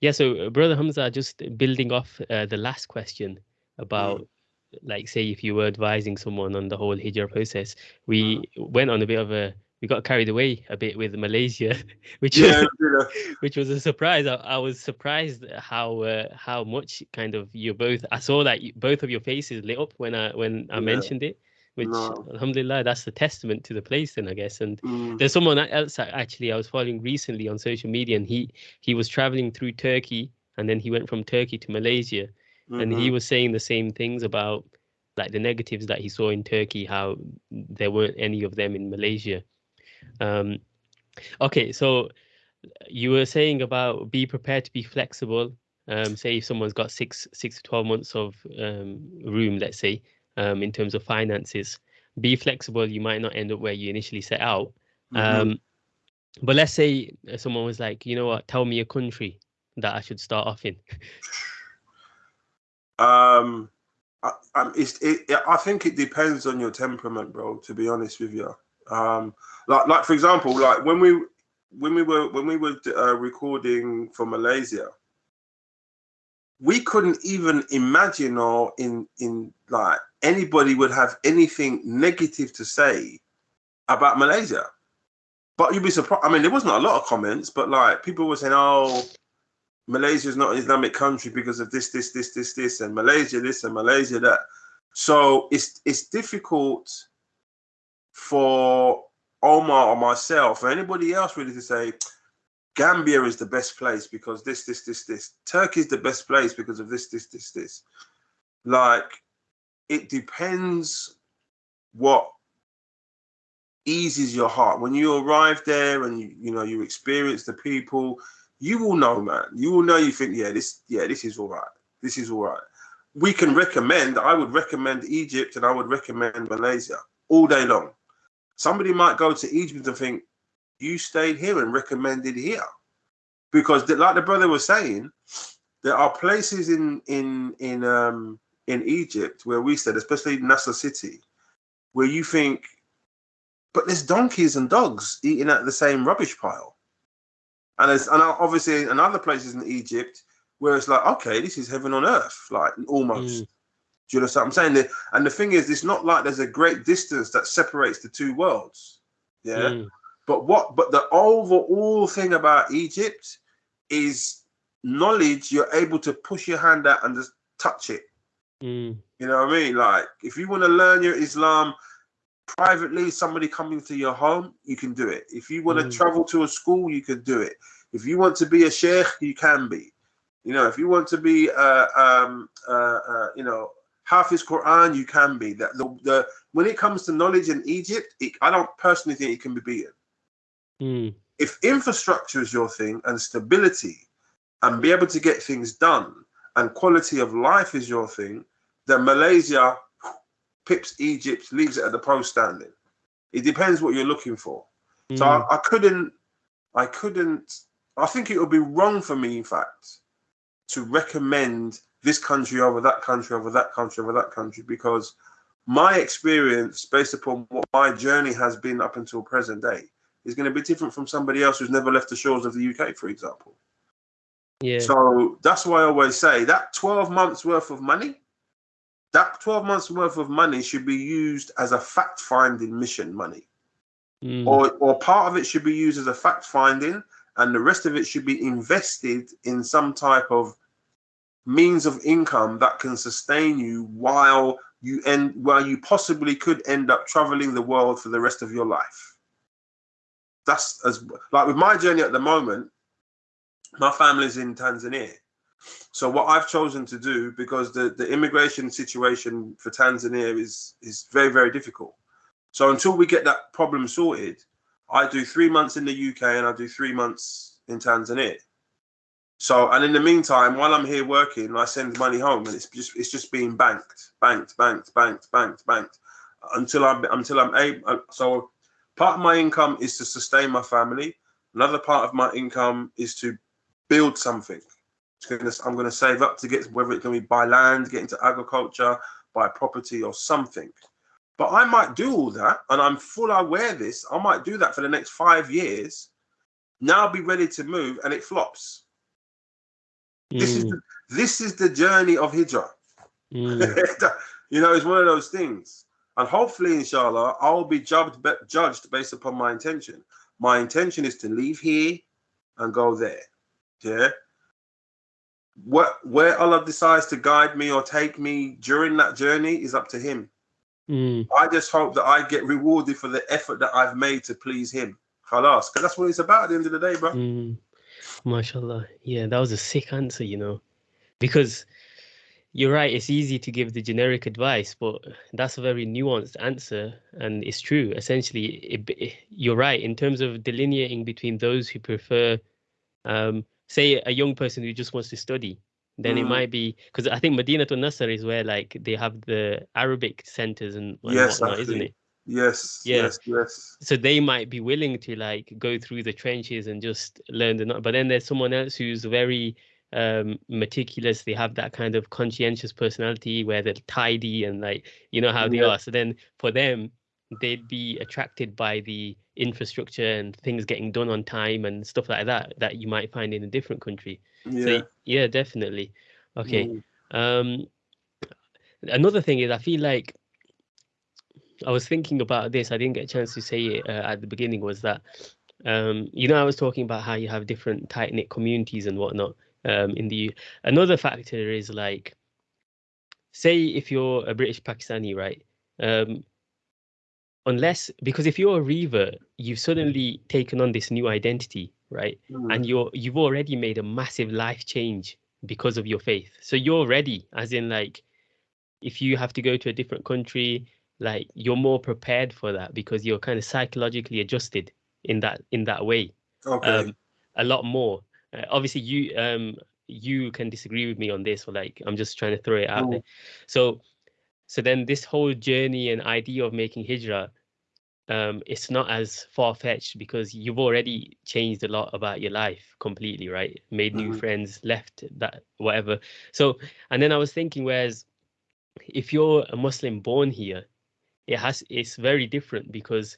yeah, so Brother Hamza, just building off uh, the last question about mm like say if you were advising someone on the whole hijrah process we mm. went on a bit of a we got carried away a bit with Malaysia, *laughs* which yeah, was, *laughs* which was a surprise. I, I was surprised how uh, how much kind of you both. I saw that you, both of your faces lit up when I when I yeah. mentioned it, which no. Alhamdulillah, that's a testament to the place. Then I guess. And mm. there's someone else actually I was following recently on social media, and he he was traveling through Turkey, and then he went from Turkey to Malaysia, mm-hmm. and he mm-hmm. was saying the same things about like the negatives that he saw in Turkey, how there weren't any of them in Malaysia. Um, okay, so you were saying about be prepared to be flexible. Um, say if someone's got six six to twelve months of um, room, let's say, um, in terms of finances, be flexible. You might not end up where you initially set out. Mm-hmm. Um, but let's say someone was like, you know what, tell me a country that I should start off in. *laughs* um, I, I, it, I think it depends on your temperament, bro. To be honest with you, um, like like for example, like when we when we were when we were uh, recording for Malaysia, we couldn't even imagine or in in like anybody would have anything negative to say about Malaysia. But you'd be surprised. I mean, there wasn't a lot of comments, but like people were saying, "Oh, Malaysia is not an Islamic country because of this, this, this, this, this, and Malaysia this and Malaysia that." So it's it's difficult for Omar or myself or anybody else really to say Gambia is the best place because this, this, this, this. Turkey is the best place because of this, this, this, this. Like, it depends what eases your heart. When you arrive there and you, you know, you experience the people, you will know, man. You will know. You think, yeah, this, yeah, this is all right. This is all right. We can recommend. I would recommend Egypt and I would recommend Malaysia all day long. Somebody might go to Egypt and think, you stayed here and recommended here. Because like the brother was saying, there are places in in in um in Egypt where we stayed, especially Nasser City, where you think, but there's donkeys and dogs eating at the same rubbish pile. And there's and obviously in other places in Egypt where it's like, okay, this is heaven on earth, like almost. Mm. Do you know what I'm saying? And the thing is, it's not like there's a great distance that separates the two worlds. Yeah. Mm. But what? But the overall thing about Egypt is knowledge. You're able to push your hand out and just touch it. Mm. You know what I mean? Like if you want to learn your Islam privately, somebody coming to your home, you can do it. If you want mm. to travel to a school, you can do it. If you want to be a sheikh, you can be. You know, if you want to be, uh, um, uh, uh, you know, Hafiz Quran, you can be. That the, the when it comes to knowledge in Egypt, it, I don't personally think it can be beaten. Mm. If infrastructure is your thing and stability, and be able to get things done, and quality of life is your thing, then Malaysia pips Egypt, leaves it at the post standing. It depends what you're looking for. Mm. So I, I couldn't, I couldn't. I think it would be wrong for me, in fact, to recommend this country over that country over that country over that country because my experience based upon what my journey has been up until present day is going to be different from somebody else who's never left the shores of the UK, for example. Yeah. So that's why I always say that 12 months worth of money, that 12 months worth of money should be used as a fact finding mission money. Mm. Or, or part of it should be used as a fact finding, and the rest of it should be invested in some type of means of income that can sustain you while you end while you possibly could end up traveling the world for the rest of your life. That's as like with my journey at the moment my family's in tanzania. So what i've chosen to do because the the immigration situation for tanzania is is very very difficult. So until we get that problem sorted i do three months in the uk and i do three months in tanzania So, and in the meantime, while I'm here working, I send money home, and it's just it's just being banked, banked, banked, banked, banked, banked, until I'm until I'm able. Uh, so, part of my income is to sustain my family. Another part of my income is to build something. I'm going to save up to get whether it can be buy land, get into agriculture, buy property or something. But I might do all that, and I'm full aware this. I might do that for the next five years. Now be ready to move, and it flops. This is Mm, the, this is the journey of hijrah. mm, *laughs* you know, it's one of those things. And hopefully, inshallah, I'll be judged judged based upon my intention. My intention is to leave here and go there. Yeah. What where Allah decides to guide me or take me during that journey is up to Him. mm. I just hope that I get rewarded for the effort that I've made to please Him. Khalas, because that's what it's about at the end of the day, bro. Mm, mashallah. Yeah, that was a sick answer, you know, because you're right. It's easy to give the generic advice, but that's a very nuanced answer, and it's true. Essentially, it, it- you're right in terms of delineating between those who prefer, um, say, a young person who just wants to study. Then it Mm. might be because I think Medina to Nasser is where like they have the Arabic centers and, and Yes, whatnot, isn't it? Yes, Yeah. yes, yes. so they might be willing to like go through the trenches and just learn the but then there's someone else who's very um meticulous they have that kind of conscientious personality where they're tidy and like you know how they Yeah. are so then for them they'd be attracted by the infrastructure and things getting done on time and stuff like that that you might find in a different country Yeah. so yeah definitely okay Mm. um another thing is i feel like i was thinking about this i didn't get a chance to say it uh, at the beginning was that um you know i was talking about how you have different tight knit communities and whatnot um in the U- another factor is like say if you're a british pakistani right um unless because if you're a revert you've suddenly taken on this new identity right Mm. and you're you've already made a massive life change because of your faith so you're ready as in like if you have to go to a different country like you're more prepared for that because you're kind of psychologically adjusted in that in that way okay. um a lot more uh, obviously you um you can disagree with me on this or like i'm just trying to throw it out Mm. there so so then this whole journey and idea of making hijrah um it's not as far-fetched because you've already changed a lot about your life completely right made new Mhm. friends left that whatever so and then i was thinking whereas if you're a muslim born here it has it's very different because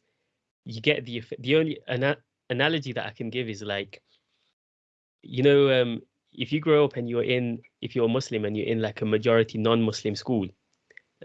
you get the the only ana- analogy that i can give is like you know um if you grow up and you're in if you're a muslim and you're in like a majority non-muslim school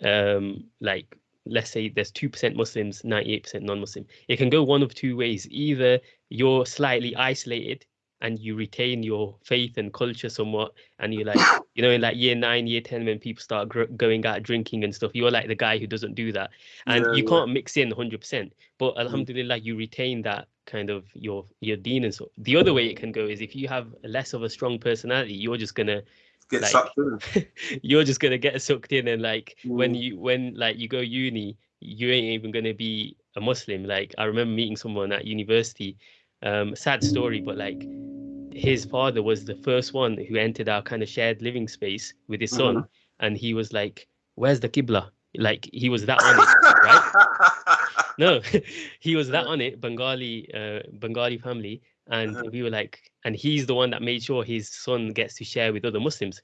um like let's say there's 2% muslims 98% non-muslim it can go one of two ways. Either you're slightly isolated and you retain your faith and culture somewhat and you're like *coughs* you know in like year 9 year 10 when people start gr- going out drinking and stuff you're like the guy who doesn't do that and Yeah, you yeah. can't mix in 100% but alhamdulillah you retain that kind of your your deen and so the other way it can go is if you have less of a strong personality you're just gonna Get like- sucked in. *laughs* you're just gonna get sucked in and like when Mm. you when like you go uni you ain't even gonna be a muslim like i remember meeting someone at university um sad story but like his father was the first one who entered our kind of shared living space with his son. And he was like where's the qibla like he was that on it right? *laughs* No *laughs* he was that on it bengali uh, bengali family. And Uh-huh. we were like and he's the one that made sure his son gets to share with other muslims.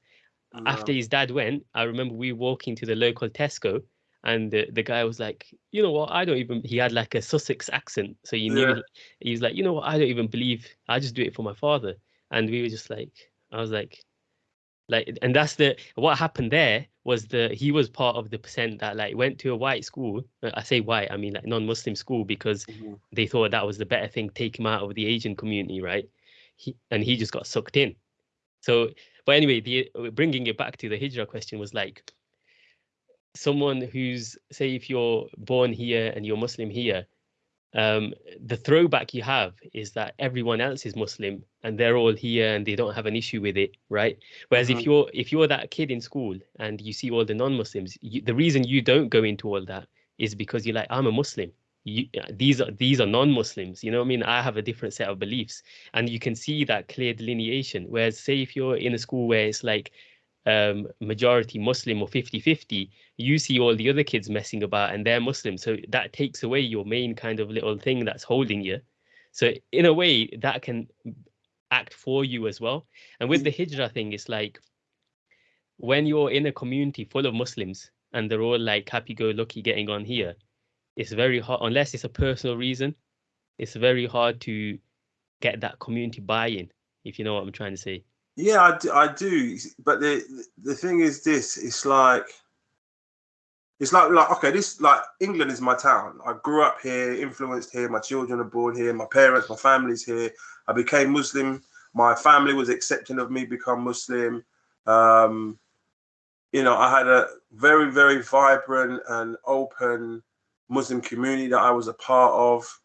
After his dad went, I remember we walking to the local Tesco, and the, the guy was like, you know what, I don't even. He had like a Sussex accent, so you knew Yeah. he was like, you know what, I don't even believe. I just do it for my father, and we were just like, I was like, like, and that's the what happened there was the he was part of the percent that like went to a white school. uh, I say white, I mean like non-Muslim school because Mhm. they thought that was the better thing, take him out of the Asian community, right? He, and he just got sucked in. So, but anyway, the uh, bringing it back to the hijrah question was like someone who's say if you're born here and you're Muslim here, um, the throwback you have is that everyone else is Muslim and they're all here and they don't have an issue with it, right? Whereas Mhm. if you're if you're that kid in school and you see all the non-Muslims, you, the reason you don't go into all that is because you're like, I'm a Muslim. you, these are these are non-Muslims. You know what I mean? I have a different set of beliefs, and you can see that clear delineation. Whereas, say if you're in a school where it's like um, majority Muslim or 50-50, you see all the other kids messing about and they're Muslim. So that takes away your main kind of little thing that's holding you. So in a way, that can act for you as well. And with the hijrah thing, it's like when you're in a community full of Muslims and they're all like happy-go-lucky getting on here, it's very hard unless it's a personal reason. It's very hard to get that community buy-in, if you know what I'm trying to say. Yeah, I do, I do. But the the thing is, this it's like it's like like okay, this like England is my town. I grew up here, influenced here. My children are born here. My parents, my family's here. I became Muslim. My family was accepting of me become Muslim. Um, you know, I had a very very vibrant and open Muslim community that I was a part of.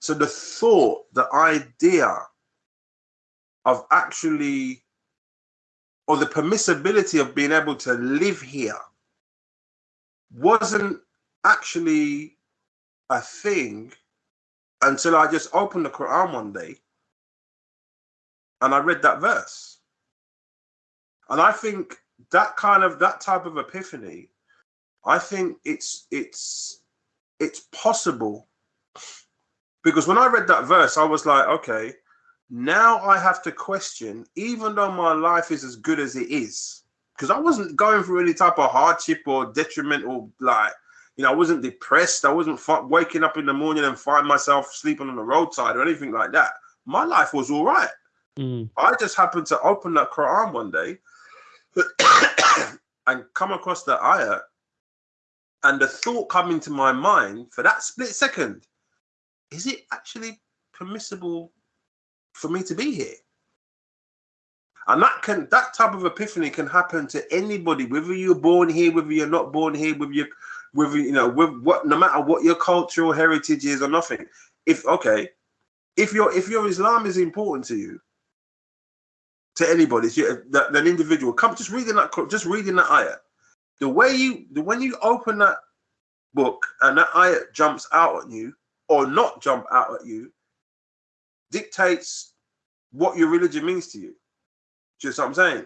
So the thought, the idea of actually, or the permissibility of being able to live here wasn't actually a thing until I just opened the Quran one day and I read that verse. And I think that kind of that type of epiphany, I think it's it's it's possible because when I read that verse, I was like, okay, now I have to question, even though my life is as good as it is, because I wasn't going through any type of hardship or detriment or like, you know, I wasn't depressed. I wasn't waking up in the morning and find myself sleeping on the roadside or anything like that. My life was all right. Mm. I just happened to open that Quran one day *coughs* and come across the ayah, and the thought come into my mind for that split second: Is it actually permissible for me to be here. And that can that type of epiphany can happen to anybody, whether you're born here, whether you're not born here, with you whether you know, with what no matter what your cultural heritage is or nothing. If okay, if your if your Islam is important to you, to anybody, that, that individual, come just reading that just reading that ayah. The way you the when you open that book and that ayah jumps out at you or not jump out at you, dictates what your religion means to you. Just what I'm saying.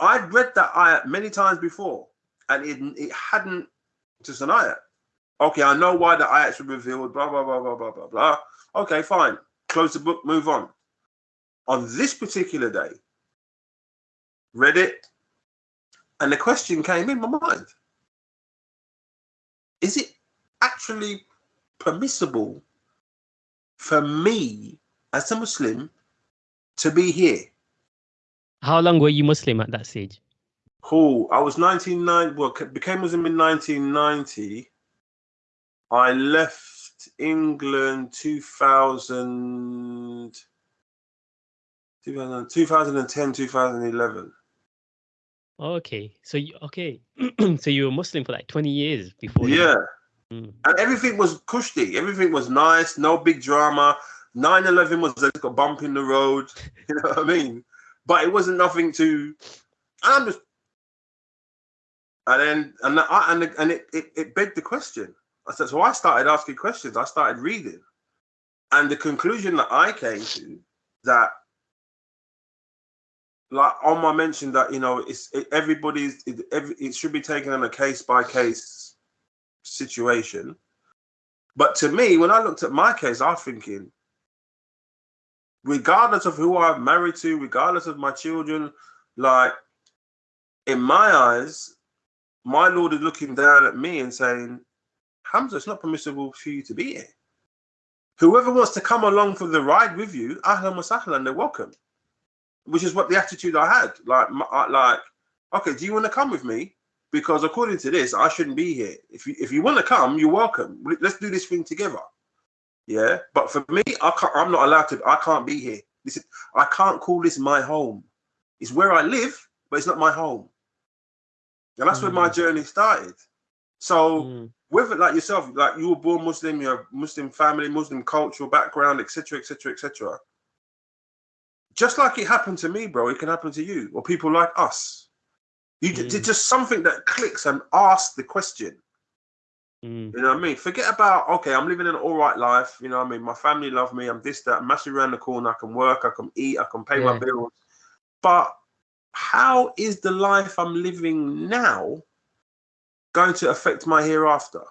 I'd read that ayat many times before, and it it hadn't just an ayat. Okay, I know why the ayats were revealed. Blah blah blah blah blah blah blah. Okay, fine. Close the book. Move on. On this particular day, read it, and the question came in my mind: Is it actually permissible for me as a Muslim to be here. How long were you Muslim at that stage? Cool. I was 1990, well, became Muslim in 1990. I left England 2000, 2010, 2011. Okay, so you, okay, *clears throat* so you were Muslim for like 20 years before. Yeah, Mm. and everything was kushti. Everything was nice. No big drama. 9-11 was a bump in the road. *laughs* You know what I mean? But it wasn't nothing to. I'm just. And then and I, and and it, it it begged the question. I said so. I started asking questions. I started reading, and the conclusion that I came to that like on my mention that you know it's it, everybody's it, every, it should be taken on a case by case situation but to me when i looked at my case i'm thinking regardless of who i'm married to regardless of my children like in my eyes my lord is looking down at me and saying hamza it's not permissible for you to be here whoever wants to come along for the ride with you ahlan wa sahlan they're welcome which is what the attitude I had. Like, like, okay, do you want to come with me? Because according to this, I shouldn't be here. If you if you want to come, you're welcome. Let's do this thing together. Yeah, but for me, I can't. I'm not allowed to. I can't be here. This is, I can't call this my home. It's where I live, but it's not my home. And that's mm. where my journey started. So, mm. whether like yourself, like you were born Muslim, you have Muslim family, Muslim cultural background, etc., etc., etc just like it happened to me, bro, it can happen to you or people like us. You mm. just something that clicks and asks the question. Mm. You know what I mean? Forget about okay, I'm living an all right life. You know what I mean? My family love me. I'm this, that. I'm actually around the corner. I can work. I can eat. I can pay my bills. But how is the life I'm living now going to affect my hereafter?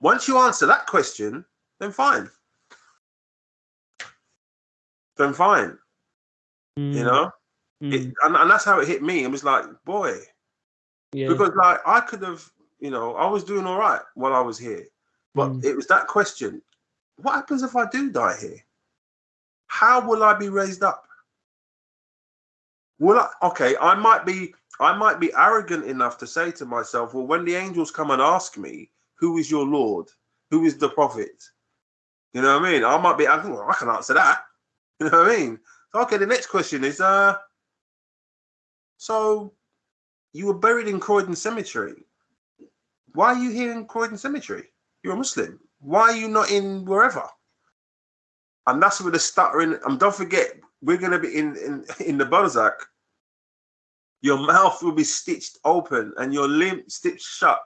Once you answer that question, then fine. Then fine. You Mm, know, mm, it, and, and that's how it hit me. It was like, boy, yeah. because like I could have, you know, I was doing all right while I was here, but Mm. it was that question: What happens if I do die here? How will I be raised up? Will I? Okay, I might be, I might be arrogant enough to say to myself, well, when the angels come and ask me, who is your Lord? Who is the prophet? You know what I mean? I might be, I can, well, I can answer that. *laughs* You know what I mean? Okay, the next question is, uh, so you were buried in Croydon Cemetery. Why are you here in Croydon Cemetery? You're a Muslim. Why are you not in wherever? And that's where the stuttering. And don't forget, we're gonna be in in *laughs* in the Barzakh. Your mouth will be stitched open and your limb stitched shut,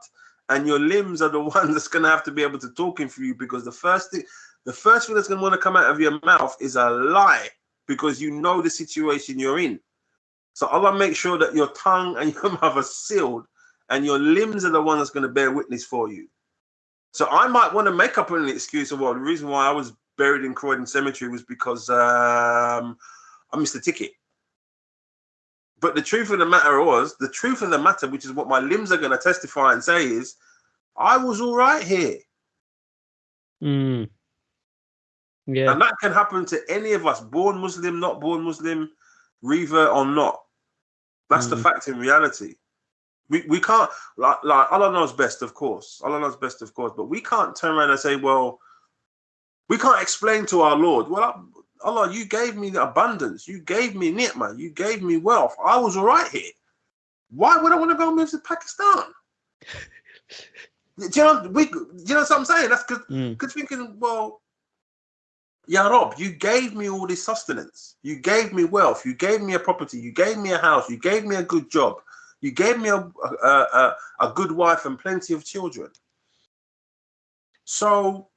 and your limbs are the *laughs* ones that's gonna have to be able to talk in for you because the first thing, the first thing that's gonna want to come out of your mouth is a lie because you know the situation you're in. So Allah make sure that your tongue and *laughs* your mouth are sealed, and your limbs are the one that's going to bear witness for you. So I might want to make up an excuse of well, the reason why I was buried in Croydon Cemetery was because um, I missed the ticket. But the truth of the matter was, the truth of the matter, which is what my limbs are going to testify and say, is I was all right here. Mm. Yeah. And that can happen to any of us, born Muslim, not born Muslim, revert or not. That's the Mm. fact in reality. We, we can't, like, like, Allah knows best, of course. Allah knows best, of course. But we can't turn around and say, well, we can't explain to our Lord, well, Allah, you gave me the abundance. You gave me ni'mah. You gave me wealth. I was all right here. Why would I want to go move to Pakistan? Do you know, we, do you know what I'm saying? That's because Mm. thinking, well, Ya Rabb, you gave me all this sustenance. You gave me wealth. You gave me a property. You gave me a house. You gave me a good job. You gave me a, a, a, a good wife and plenty of children. So,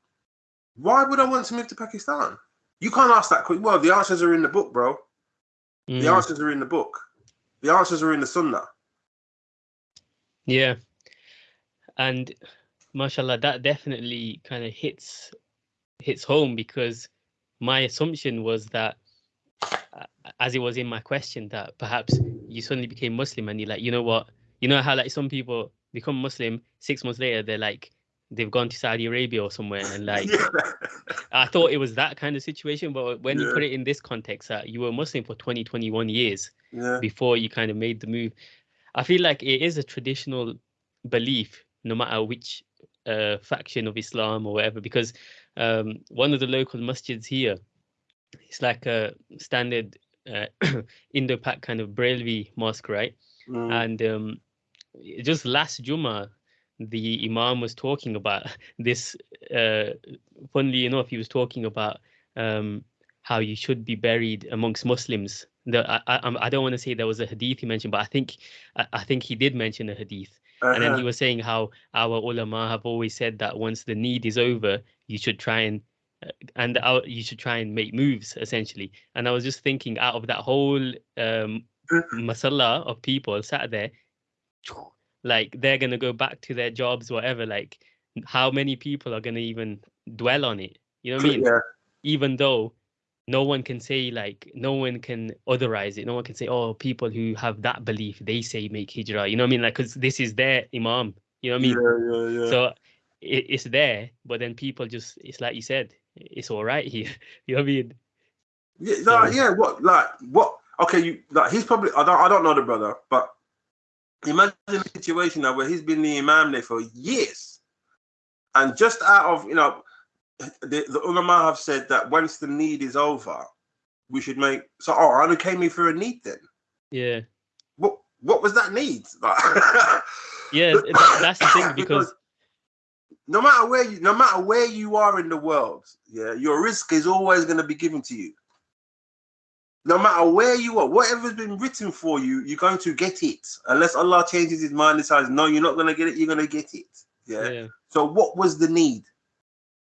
why would I want to move to Pakistan? You can't ask that quick. Well, the answers are in the book, bro. The Mm. answers are in the book. The answers are in the Sunnah. Yeah. And mashallah, that definitely kind of hits hits home because my assumption was that as it was in my question that perhaps you suddenly became Muslim and you're like, you know what? You know how like some people become Muslim six months later, they're like they've gone to Saudi Arabia or somewhere and like *laughs* yeah. I thought it was that kind of situation, but when you put it in this context that you were Muslim for 20, 21 years, yeah. before you kind of made the move. I feel like it is a traditional belief, no matter which uh, faction of Islam or whatever, because um, one of the local masjids here, it's like a standard uh, *clears throat* Indo-Pak kind of Barelvi mosque, right? Mm. And um, just last Juma, the Imam was talking about *laughs* this. Uh, funnily enough, he was talking about um, how you should be buried amongst Muslims. The, I, I, I'm- don't want to say there was a hadith he mentioned, but I think I, I think he did mention a hadith. And then Uh-huh. he was saying how our ulama have always said that once the need is over, you should try and and you should try and make moves essentially. And I was just thinking, out of that whole um, masala of people sat there, like they're gonna go back to their jobs, whatever. Like, how many people are gonna even dwell on it? You know what I mean? yeah. even though no one can say like no one can otherize it no one can say oh people who have that belief they say make hijrah you know what i mean like because this is their imam you know what i mean yeah, yeah, yeah. so it, it's there but then people just it's like you said it's all right *laughs* here you know what i mean Yeah, no, So- yeah. What, like, what? Okay, you like he's probably. I don't. I don't know the brother, but imagine a situation now where he's been the imam there for years, and just out of you know, the, the ulama have said that once the need is over, we should make. So, oh, I only came here for a need then. yeah What? What was that need? *laughs* Yeah th- th- that's the thing because no matter where you, no matter where you are in the world, yeah, your rizq is always going to be given to you. No matter where you are, whatever's been written for you, you're going to get it. Unless Allah changes His mind and says no, you're not going to get it, you're going to get it. Yeah. Yeah. So what was the need?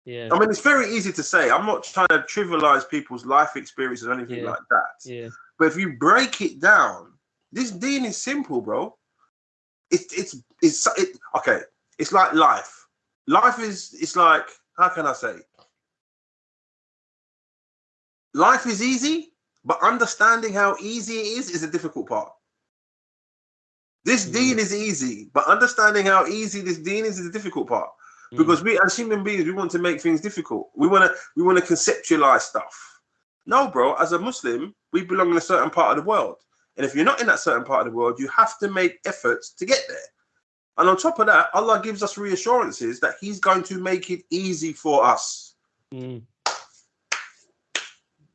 Yeah. I mean, it's very easy to say. I'm not trying to trivialize people's life experiences or anything Yeah. like that. Yeah. But if you break it down, this deen is simple, bro. It's it's it's it, okay. It's like life. Life is it's like how can I say? Life is easy, but understanding how easy it is is a difficult part. This Mm. deen is easy, but understanding how easy this deen is is a difficult part Mm. because we as human beings we want to make things difficult we want to we want to conceptualize stuff no bro as a muslim we belong in a certain part of the world and if you're not in that certain part of the world you have to make efforts to get there and on top of that allah gives us reassurances that he's going to make it easy for us Mm.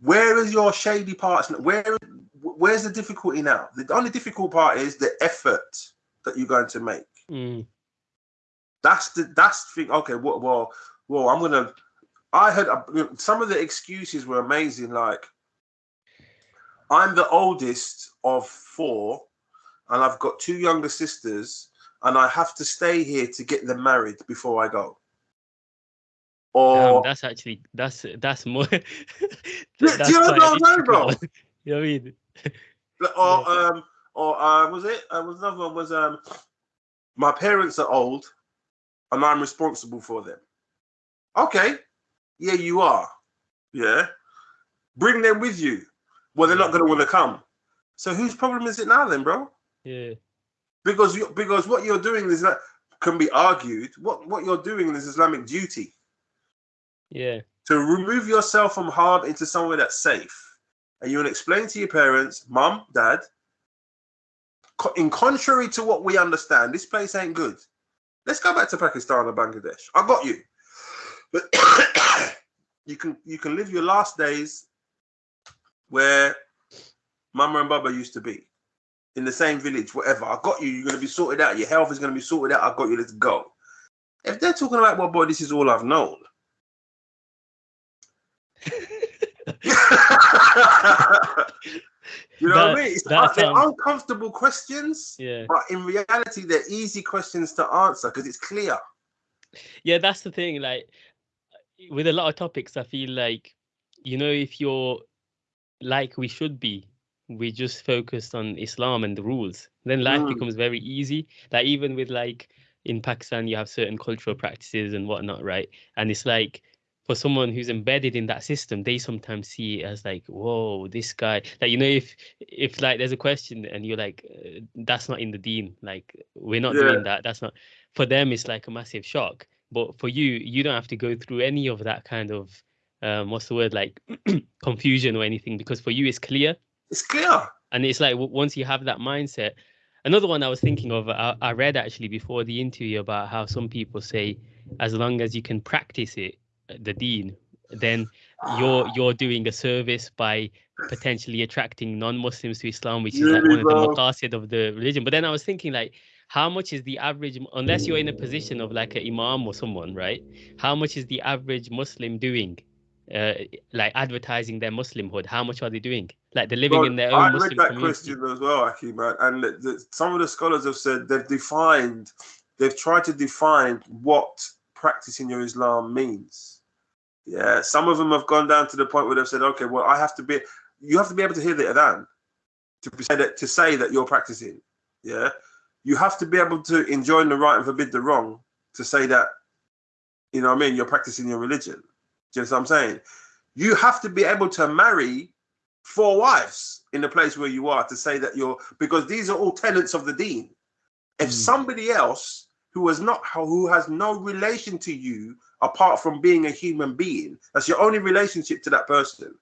where is your shady parts where where's the difficulty now the only difficult part is the effort that you're going to make Mm. That's the that's the thing. Okay, well, well, well, I'm gonna. I heard uh, some of the excuses were amazing. Like, I'm the oldest of four, and I've got two younger sisters, and I have to stay here to get them married before I go. Damn, Or that's actually that's that's more. *laughs* do you know what I'm saying, bro? *laughs* You know what I mean? or um, or uh, was it? Uh, was another one was um, my parents are old, and I'm responsible for them. Okay, yeah, you are. Yeah, bring them with you. Well, they're not going to want to come. So whose problem is it now, then, bro? Yeah. Because you, because what you're doing is that can be argued. What what you're doing is Islamic duty Yeah. to remove yourself from harm into somewhere that's safe. And you will explain to your parents, mum, dad, in contrary to what we understand, this place ain't good. Let's go back to Pakistan or Bangladesh. I got you. But *coughs* you can you can live your last days where mama and baba used to be. In the same village, whatever. I got you. You're gonna be sorted out. Your health is gonna be sorted out. I got you. Let's go. If they're talking about, well, boy, this is all I've known. *laughs* you know what I mean? It's that they're sounds- uncomfortable questions, Yeah. but in reality, they're easy questions to answer because it's clear. Yeah, that's the thing. Like with a lot of topics, I feel like, you know, if you're like we should be, we just focused on Islam and the rules, then life Mm. becomes very easy. Like even with like in Pakistan, you have certain cultural practices and whatnot, right? And it's like for someone who's embedded in that system, they sometimes see it as like, whoa, this guy. Like you know, if if like there's a question and you're like, uh, that's not in the deen. like we're not Yeah. doing that. That's not for them. It's like a massive shock. But for you, you don't have to go through any of that kind of um, what's the word like *clears throat* confusion or anything because for you it's clear It's clear. and it's like once you have that mindset another one i was thinking of I, I read actually before the interview about how some people say as long as you can practice it uh, the deen then you're *sighs* you're doing a service by potentially attracting non-muslims to islam which is like one of the maqasid of the religion. But then i was thinking like how much is the average unless you're in a position of like an imam or someone right? How much is the average muslim doing uh, like advertising their muslimhood how much are they doing like they're living Bro, in their own. I own read that community question as well, Akhi, man. And the, the, some of the scholars have said they've defined, they've tried to define what practicing your Islam means. Yeah, some of them have gone down to the point where they've said, okay, well, I have to be, you have to be able to hear the adhan to be- say that to say that you're practicing. Yeah, you have to be able to enjoin the right and forbid the wrong to say that, you know what I mean, you're practicing your religion. Do you know what I'm saying? You have to be able to marry four wives in the place where you are to say that you're because these are all tenants of the deen. If Mm. somebody else who has not who has no relation to you apart from being a human being, that's your only relationship to that person,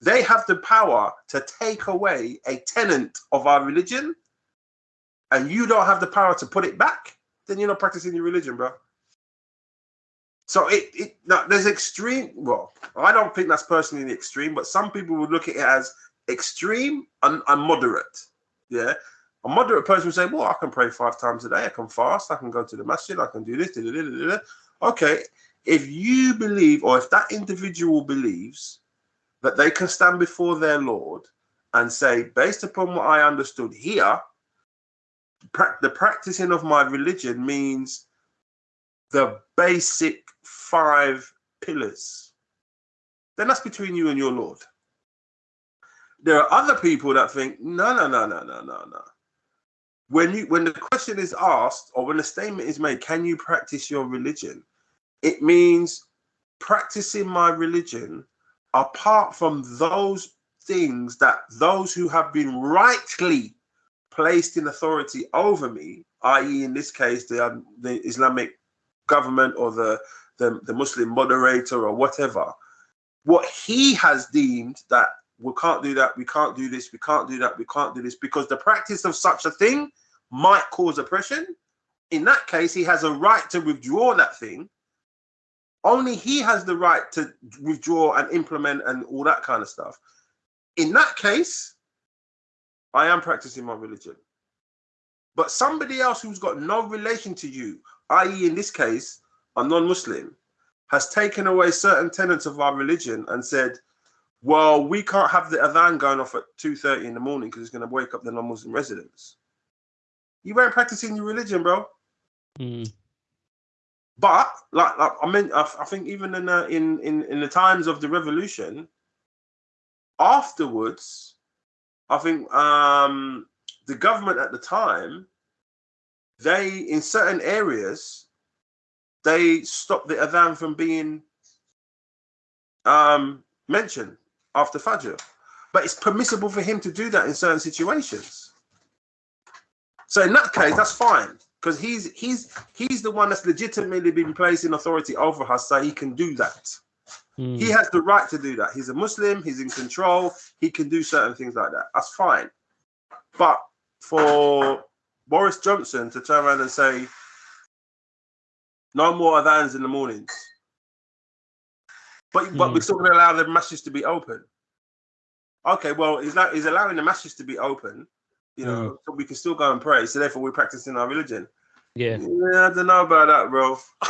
they have the power to take away a tenant of our religion, and you don't have the power to put it back, then you're not practicing your religion, bro. So it, it now there's extreme. Well, I don't think that's personally the extreme, but some people would look at it as extreme and, and moderate. Yeah, a moderate person would say, "Well, I can pray five times a day. I can fast. I can go to the masjid. I can do this." Da, da, da. Okay, if you believe, or if that individual believes that they can stand before their Lord and say, based upon what I understood here, the practicing of my religion means the basic five pillars, then that's between you and your Lord. There are other people that think, no, no, no, no, no, no, no. When you when the question is asked or when the statement is made, can you practice your religion? It means practicing my religion apart from those things that those who have been rightly placed in authority over me, i.e., in this case, the, um, the Islamic government or the, the, the Muslim moderator or whatever, what he has deemed that we can't do that, we can't do this, we can't do that, we can't do this, because the practice of such a thing might cause oppression. In that case, he has a right to withdraw that thing. Only he has the right to withdraw and implement and all that kind of stuff. In that case, I am practicing my religion. But somebody else who's got no relation to you, i.e., in this case, a non Muslim, has taken away certain tenets of our religion and said, well, we can't have the adhan going off at 2.30 in the morning because it's going to wake up the non Muslim residents. You weren't practicing your religion, bro. Mm. But like, like I mean, I, I think even in, the, in in in the times of the revolution, afterwards, I think um, the government at the time, they in certain areas, they stopped the adhan from being um, mentioned after Fajr. But it's permissible for him to do that in certain situations. So in that case, that's fine because he's he's he's the one that's legitimately been placed in authority over us, so he can do that. Mm. He has the right to do that. He's a Muslim. He's in control. He can do certain things like that. That's fine. But for Boris Johnson to turn around and say, "No more adhans in the mornings," but but Mm. we're still going to allow the masses to be open. Okay, well, he's not, he's allowing the masses to be open, you know, so we can still go and pray. So therefore, we're practicing our religion. Yeah. Yeah, I don't know about that, bro. *laughs*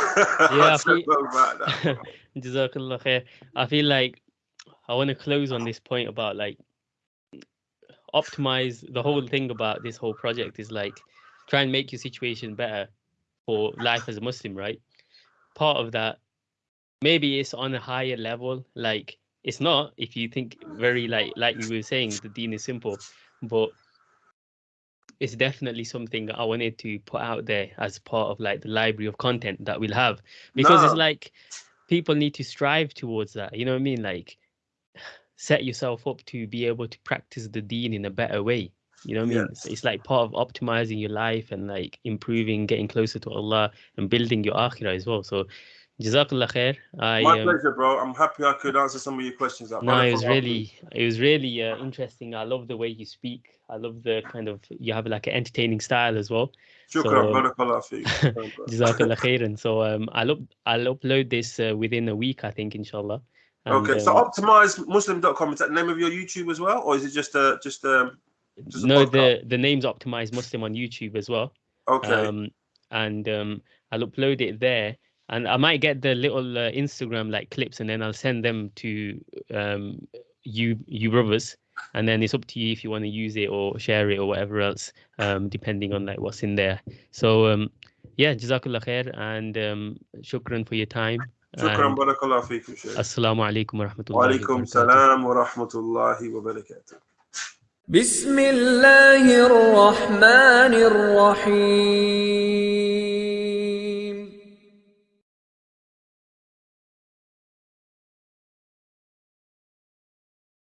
Yeah, I feel- know about that. *laughs* bro. Jazakallah khair. I feel like I want to close on this point about like optimize the whole thing about this whole project is like try and make your situation better for life as a Muslim, right? Part of that, maybe it's on a higher level. Like it's not if you think very like like we were saying, the deen is simple, but it's definitely something I wanted to put out there as part of like the library of content that we'll have because it's like people need to strive towards that. You know what I mean? Like *sighs* set yourself up to be able to practice the deen in a better way. You know what I mean? It's, like part of optimizing your life and like improving, getting closer to Allah and building your akhirah as well. So Jazakallah khair. I My um, pleasure, bro. I'm happy I could answer some of your questions. No, it was really, it was really uh, interesting. I love the way you speak. I love the kind of you have like an entertaining style as well. Shukran, so- barakallah feek. *laughs* Jazakallah. *laughs* So um, I'll up, I'll upload this uh, within a week, I think, inshallah. And, Okay, so um, optimizemuslim.com is that the name of your YouTube as well, or is it just a just a just a no, the the name's optimized Muslim on YouTube as well. okay? Um, and um, I'll upload it there, and I might get the little uh, Instagram like clips, and then I'll send them to um you you brothers, and then it's up to you if you want to use it or share it or whatever else, um, depending on like what's in there. So um, yeah, jazakallah khair, and um, shukran for your time. Shukran, and barakallah feekum, Shaykh. Assalamu alaikum wa rahmatullahi Wa wa alaikum barakatuh. salam بسم الله الرحمن الرحيم.